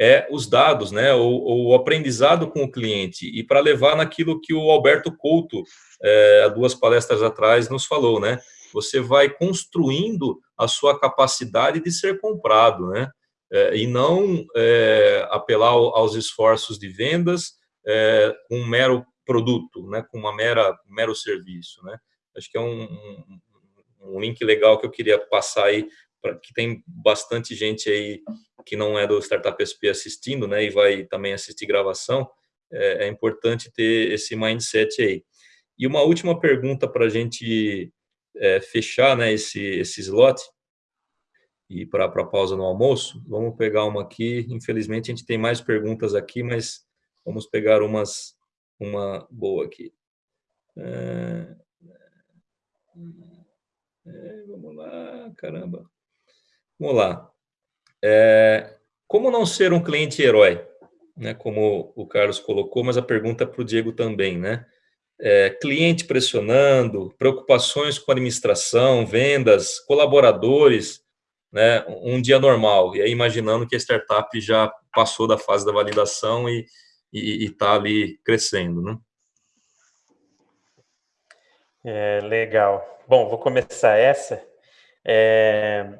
é os dados, né? O, o aprendizado com o cliente e para levar naquilo que o Alberto Couto, é, há duas palestras atrás, nos falou, né? Você vai construindo a sua capacidade de ser comprado, né? É, e não é, apelar aos esforços de vendas é, com um mero produto, né, com uma mera um mero serviço, né? Acho que é um, um, um link legal que eu queria passar aí para que tem bastante gente aí que não é do Startup SP assistindo, né, e vai também assistir gravação. É, é importante ter esse mindset aí. E uma última pergunta para a gente é, fechar, né, esse esse slot e para a pausa no almoço. Vamos pegar uma aqui. Infelizmente, a gente tem mais perguntas aqui, mas vamos pegar umas, uma boa aqui. É, é, vamos lá, caramba. Vamos lá. É, como não ser um cliente herói? Né, como o Carlos colocou, mas a pergunta para o Diego também, né? É, cliente pressionando, preocupações com administração, vendas, colaboradores, né, um dia normal, e aí imaginando que a startup já passou da fase da validação e está ali crescendo, né? É, legal. Bom, vou começar essa. É,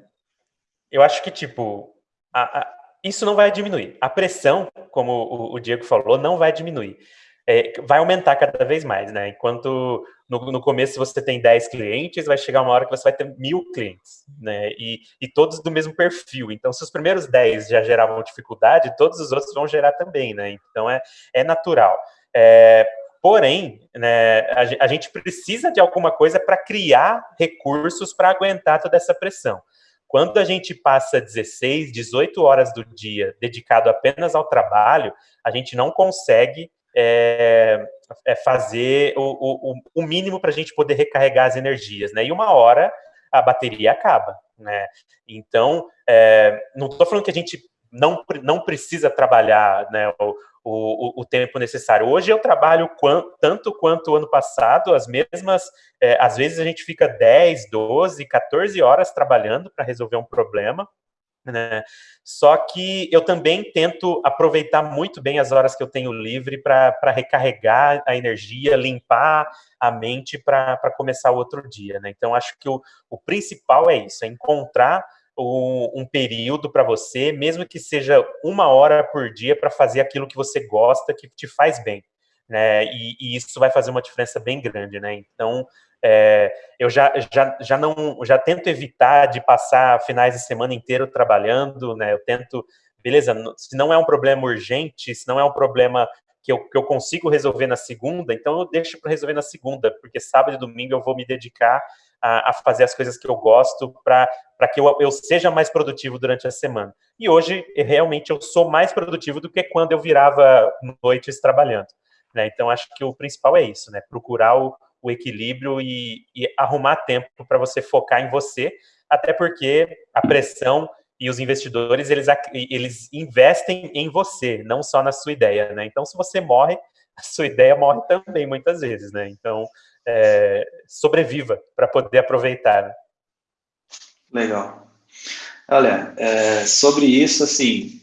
eu acho que, tipo, a, a, isso não vai diminuir. A pressão, como o, o Diego falou, não vai diminuir. É, vai aumentar cada vez mais, né? Enquanto no, no, começo você tem 10 clientes, vai chegar uma hora que você vai ter mil clientes, né? E, e todos do mesmo perfil. Então, se os primeiros 10 já geravam dificuldade, todos os outros vão gerar também, né? Então, é, é natural. É, porém, né, a, gente precisa de alguma coisa para criar recursos para aguentar toda essa pressão. Quando a gente passa 16, 18 horas do dia dedicado apenas ao trabalho, a gente não consegue é, é fazer o, o, o mínimo para a gente poder recarregar as energias, né? E uma hora a bateria acaba, né? Então, é, não estou falando que a gente não, não precisa trabalhar né, o, o, o, tempo necessário. Hoje eu trabalho tanto quanto o ano passado, as mesmas, é, às vezes a gente fica 10, 12, 14 horas trabalhando para resolver um problema, né? Só que eu também tento aproveitar muito bem as horas que eu tenho livre para recarregar a energia, limpar a mente para começar o outro dia. Né? Então, acho que o, o principal é isso, é encontrar um, período para você, mesmo que seja uma hora por dia, para fazer aquilo que você gosta, que te faz bem. Né? E, e, isso vai fazer uma diferença bem grande. Né? Então, é, eu já, já, já não já tento evitar de passar finais de semana inteiro trabalhando, né? Eu tento, beleza, se não é um problema urgente, se não é um problema que eu, que eu consigo resolver na segunda, então eu deixo para resolver na segunda, porque sábado e domingo eu vou me dedicar a, a fazer as coisas que eu gosto para que eu, eu seja mais produtivo durante a semana. E hoje, realmente, eu sou mais produtivo do que quando eu virava noites trabalhando. Né? Então, acho que o principal é isso, né? Procurar o, o equilíbrio e, e arrumar tempo para você focar em você, até porque a pressão e os investidores, eles, eles investem em você, não só na sua ideia, né? Então, se você morre, a sua ideia morre também, muitas vezes, né? Então, é, sobreviva para poder aproveitar. Né? Legal. Olha, é, sobre isso, assim,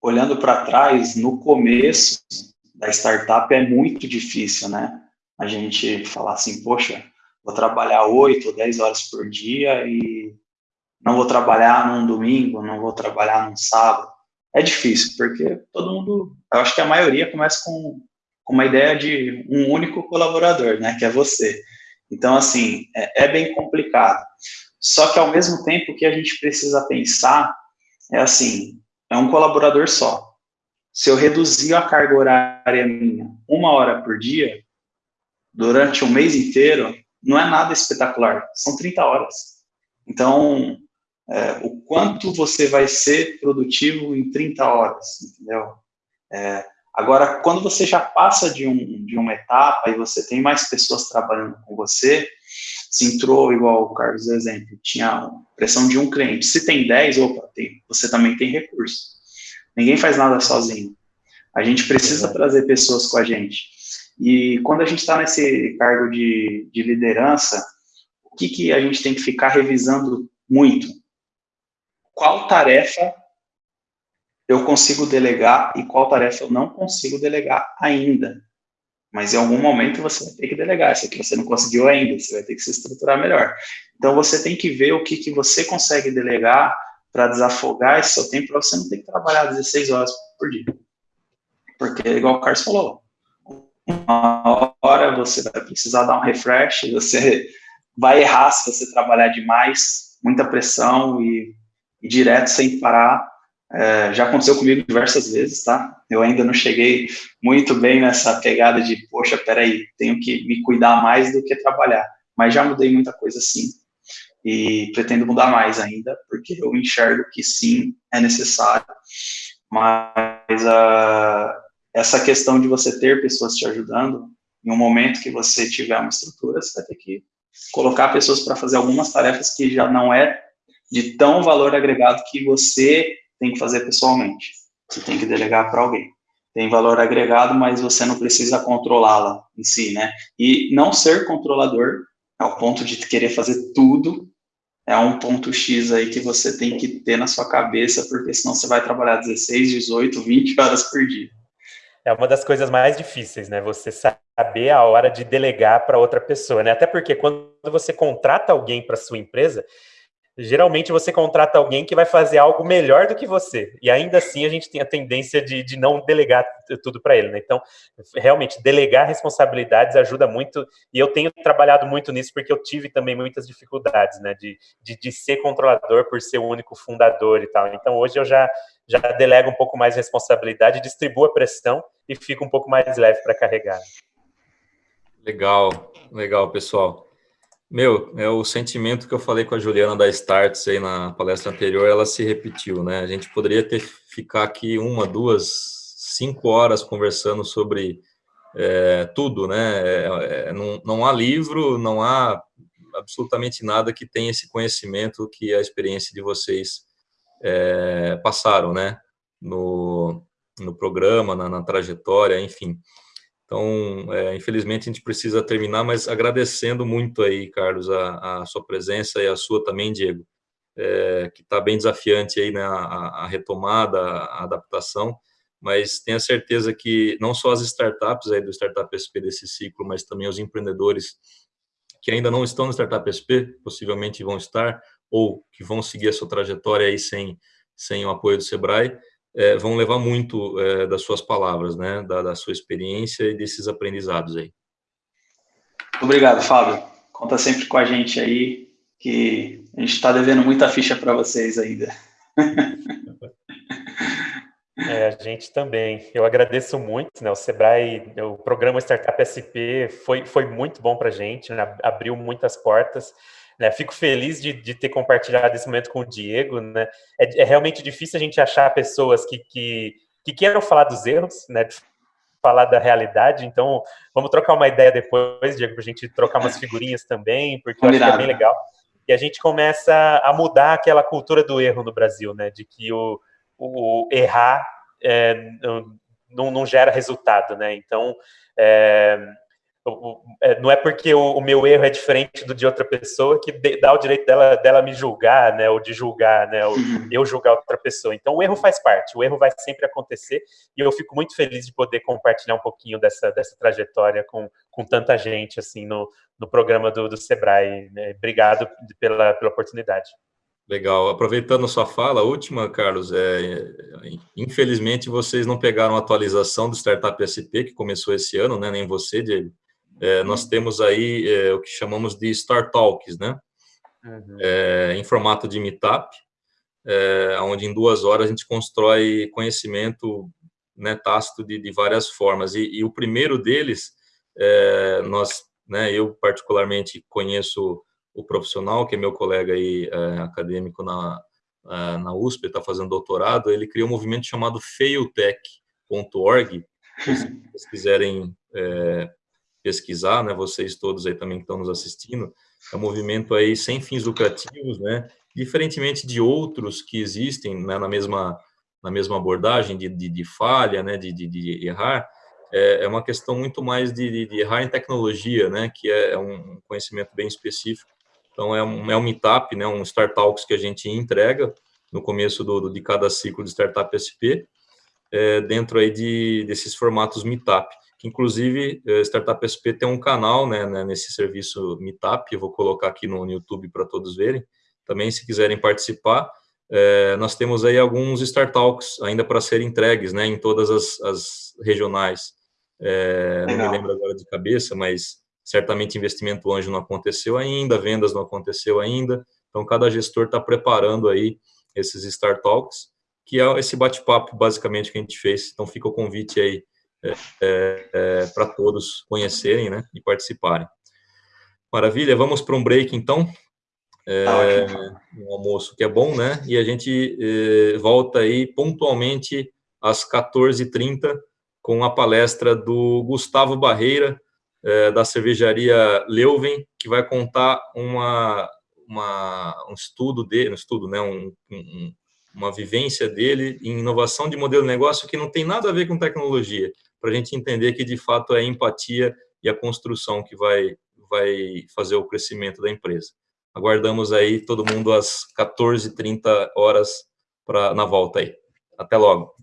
olhando para trás, no começo da startup é muito difícil, né? A gente falar assim, poxa, vou trabalhar 8 ou 10 horas por dia e não vou trabalhar num domingo, não vou trabalhar num sábado. É difícil, porque todo mundo, eu acho que a maioria começa com, com uma ideia de um único colaborador, né, que é você. Então, assim, é, é bem complicado. Só que, ao mesmo tempo, o que a gente precisa pensar é assim, é um colaborador só. Se eu reduzir a carga horária minha uma hora por dia, durante um mês inteiro, não é nada espetacular, são 30 horas. Então, é, o quanto você vai ser produtivo em 30 horas, entendeu? É, agora, quando você já passa de, um, de uma etapa e você tem mais pessoas trabalhando com você, se entrou, igual o Carlos exemplo, tinha pressão de um cliente, se tem 10, opa, tem, você também tem recurso. Ninguém faz nada sozinho. A gente precisa trazer pessoas com a gente. E quando a gente está nesse cargo de, de liderança, o que, que a gente tem que ficar revisando muito? Qual tarefa eu consigo delegar e qual tarefa eu não consigo delegar ainda. Mas em algum momento você vai ter que delegar. Isso aqui você não conseguiu ainda, você vai ter que se estruturar melhor. Então você tem que ver o que, que você consegue delegar para desafogar esse seu tempo, para você não ter que trabalhar 16 horas por dia. Porque, igual o Carlos falou, uma hora você vai precisar dar um refresh, você vai errar se você trabalhar demais, muita pressão e, e direto sem parar. É, já aconteceu comigo diversas vezes, tá? Eu ainda não cheguei muito bem nessa pegada de, poxa, peraí, tenho que me cuidar mais do que trabalhar. Mas já mudei muita coisa sim. E pretendo mudar mais ainda, porque eu enxergo que sim, é necessário. Mas uh, essa questão de você ter pessoas te ajudando, em um momento que você tiver uma estrutura, você vai ter que colocar pessoas para fazer algumas tarefas que já não é de tão valor agregado que você tem que fazer pessoalmente. Você tem que delegar para alguém. Tem valor agregado, mas você não precisa controlá-la em si, né? E não ser controlador ao ponto de querer fazer tudo é um ponto X aí que você tem que ter na sua cabeça, porque senão você vai trabalhar 16, 18, 20 horas por dia é uma das coisas mais difíceis, né? Você saber a hora de delegar para outra pessoa, né? Até porque quando você contrata alguém para sua empresa, geralmente você contrata alguém que vai fazer algo melhor do que você. E ainda assim a gente tem a tendência de, de não delegar tudo para ele. Né? Então, realmente, delegar responsabilidades ajuda muito. E eu tenho trabalhado muito nisso porque eu tive também muitas dificuldades né? de, de, de ser controlador por ser o único fundador e tal. Então, hoje eu já, já delego um pouco mais responsabilidade, distribuo a pressão e fico um pouco mais leve para carregar. Legal, legal, pessoal. Meu, é o sentimento que eu falei com a Juliana da Starts aí na palestra anterior, ela se repetiu, né? A gente poderia ter ficar aqui uma, duas, cinco horas conversando sobre é, tudo, né? É, é, não, não há livro, não há absolutamente nada que tenha esse conhecimento que a experiência de vocês é, passaram, né? No, no programa, na, na trajetória, enfim. Então, é, infelizmente, a gente precisa terminar, mas agradecendo muito aí, Carlos, a, a sua presença e a sua também, Diego, é, que está bem desafiante aí, né, a, a, retomada, a adaptação, mas tenha certeza que não só as startups aí do Startup SP desse ciclo, mas também os empreendedores que ainda não estão no Startup SP, possivelmente vão estar, ou que vão seguir a sua trajetória aí sem, sem o apoio do Sebrae, é, vão levar muito é, das suas palavras, né, da, da, sua experiência e desses aprendizados aí. Obrigado, Fábio. Conta sempre com a gente aí, que a gente está devendo muita ficha para vocês ainda. É, a gente também. Eu agradeço muito, né? O Sebrae, o programa Startup SP foi, foi muito bom para a gente, né? abriu muitas portas. Né? Fico feliz de, de, ter compartilhado esse momento com o Diego. Né? É, é realmente difícil a gente achar pessoas que, que, que queiram falar dos erros, né? falar da realidade. Então, vamos trocar uma ideia depois, Diego, para a gente trocar umas figurinhas também, porque eu acho que é bem legal. E a gente começa a mudar aquela cultura do erro no Brasil, né? De que o, o errar é, não, não, gera resultado, né? Então, é, não é porque o, o, meu erro é diferente do de outra pessoa que dá o direito dela, dela me julgar, né, ou de julgar, né, ou uhum. eu julgar outra pessoa. Então, o erro faz parte, o erro vai sempre acontecer, e eu fico muito feliz de poder compartilhar um pouquinho dessa, dessa trajetória com, com tanta gente, assim, no, no programa do, do Sebrae. Né? Obrigado pela, pela oportunidade. Legal. Aproveitando a sua fala, a última, Carlos, é, infelizmente vocês não pegaram a atualização do Startup SP, que começou esse ano, né, nem você, Diego, é, nós temos aí é, o que chamamos de Star Talks, né? Uhum. É, em formato de meetup, é, onde em duas horas a gente constrói conhecimento né, tácito de, de várias formas. E, e, o primeiro deles, é, nós, né, eu particularmente conheço o profissional, que é meu colega aí, é, acadêmico na, é, na USP, está fazendo doutorado, ele criou um movimento chamado failtech.org, se vocês quiserem é, pesquisar, né, vocês todos aí também que estão nos assistindo, é um movimento aí sem fins lucrativos, né, diferentemente de outros que existem né, na mesma na mesma abordagem de, de, de falha, né, de, de, de errar, é, é, uma questão muito mais de, de, errar em tecnologia, né, que é, é um conhecimento bem específico. Então, é um, é um meetup, né, um Startalks que a gente entrega no começo do, de cada ciclo de Startup SP, dentro aí de, desses formatos meetup que inclusive eh, Startup SP tem um canal né, né, nesse serviço Meetup, eu vou colocar aqui no YouTube para todos verem. Também, se quiserem participar, é, nós temos aí alguns Startalks ainda para serem entregues né, em todas as, as regionais. É, não me lembro agora de cabeça, mas certamente investimento anjo não aconteceu ainda, vendas não aconteceu ainda, então cada gestor está preparando aí esses Startalks, que é esse bate-papo basicamente que a gente fez, então fica o convite aí é, é, para todos conhecerem né, e participarem. Maravilha, vamos para um break então. É, um almoço que é bom, né? E a gente é, volta aí pontualmente às 14h30 com a palestra do Gustavo Barreira, é, da cervejaria Leuven, que vai contar uma, uma, um estudo dele, um estudo, né? Um, um, uma vivência dele em inovação de modelo de negócio que não tem nada a ver com tecnologia, para a gente entender que de fato é a empatia e a construção que vai, vai fazer o crescimento da empresa. Aguardamos aí todo mundo às 14h30 horas pra, na volta aí. Até logo.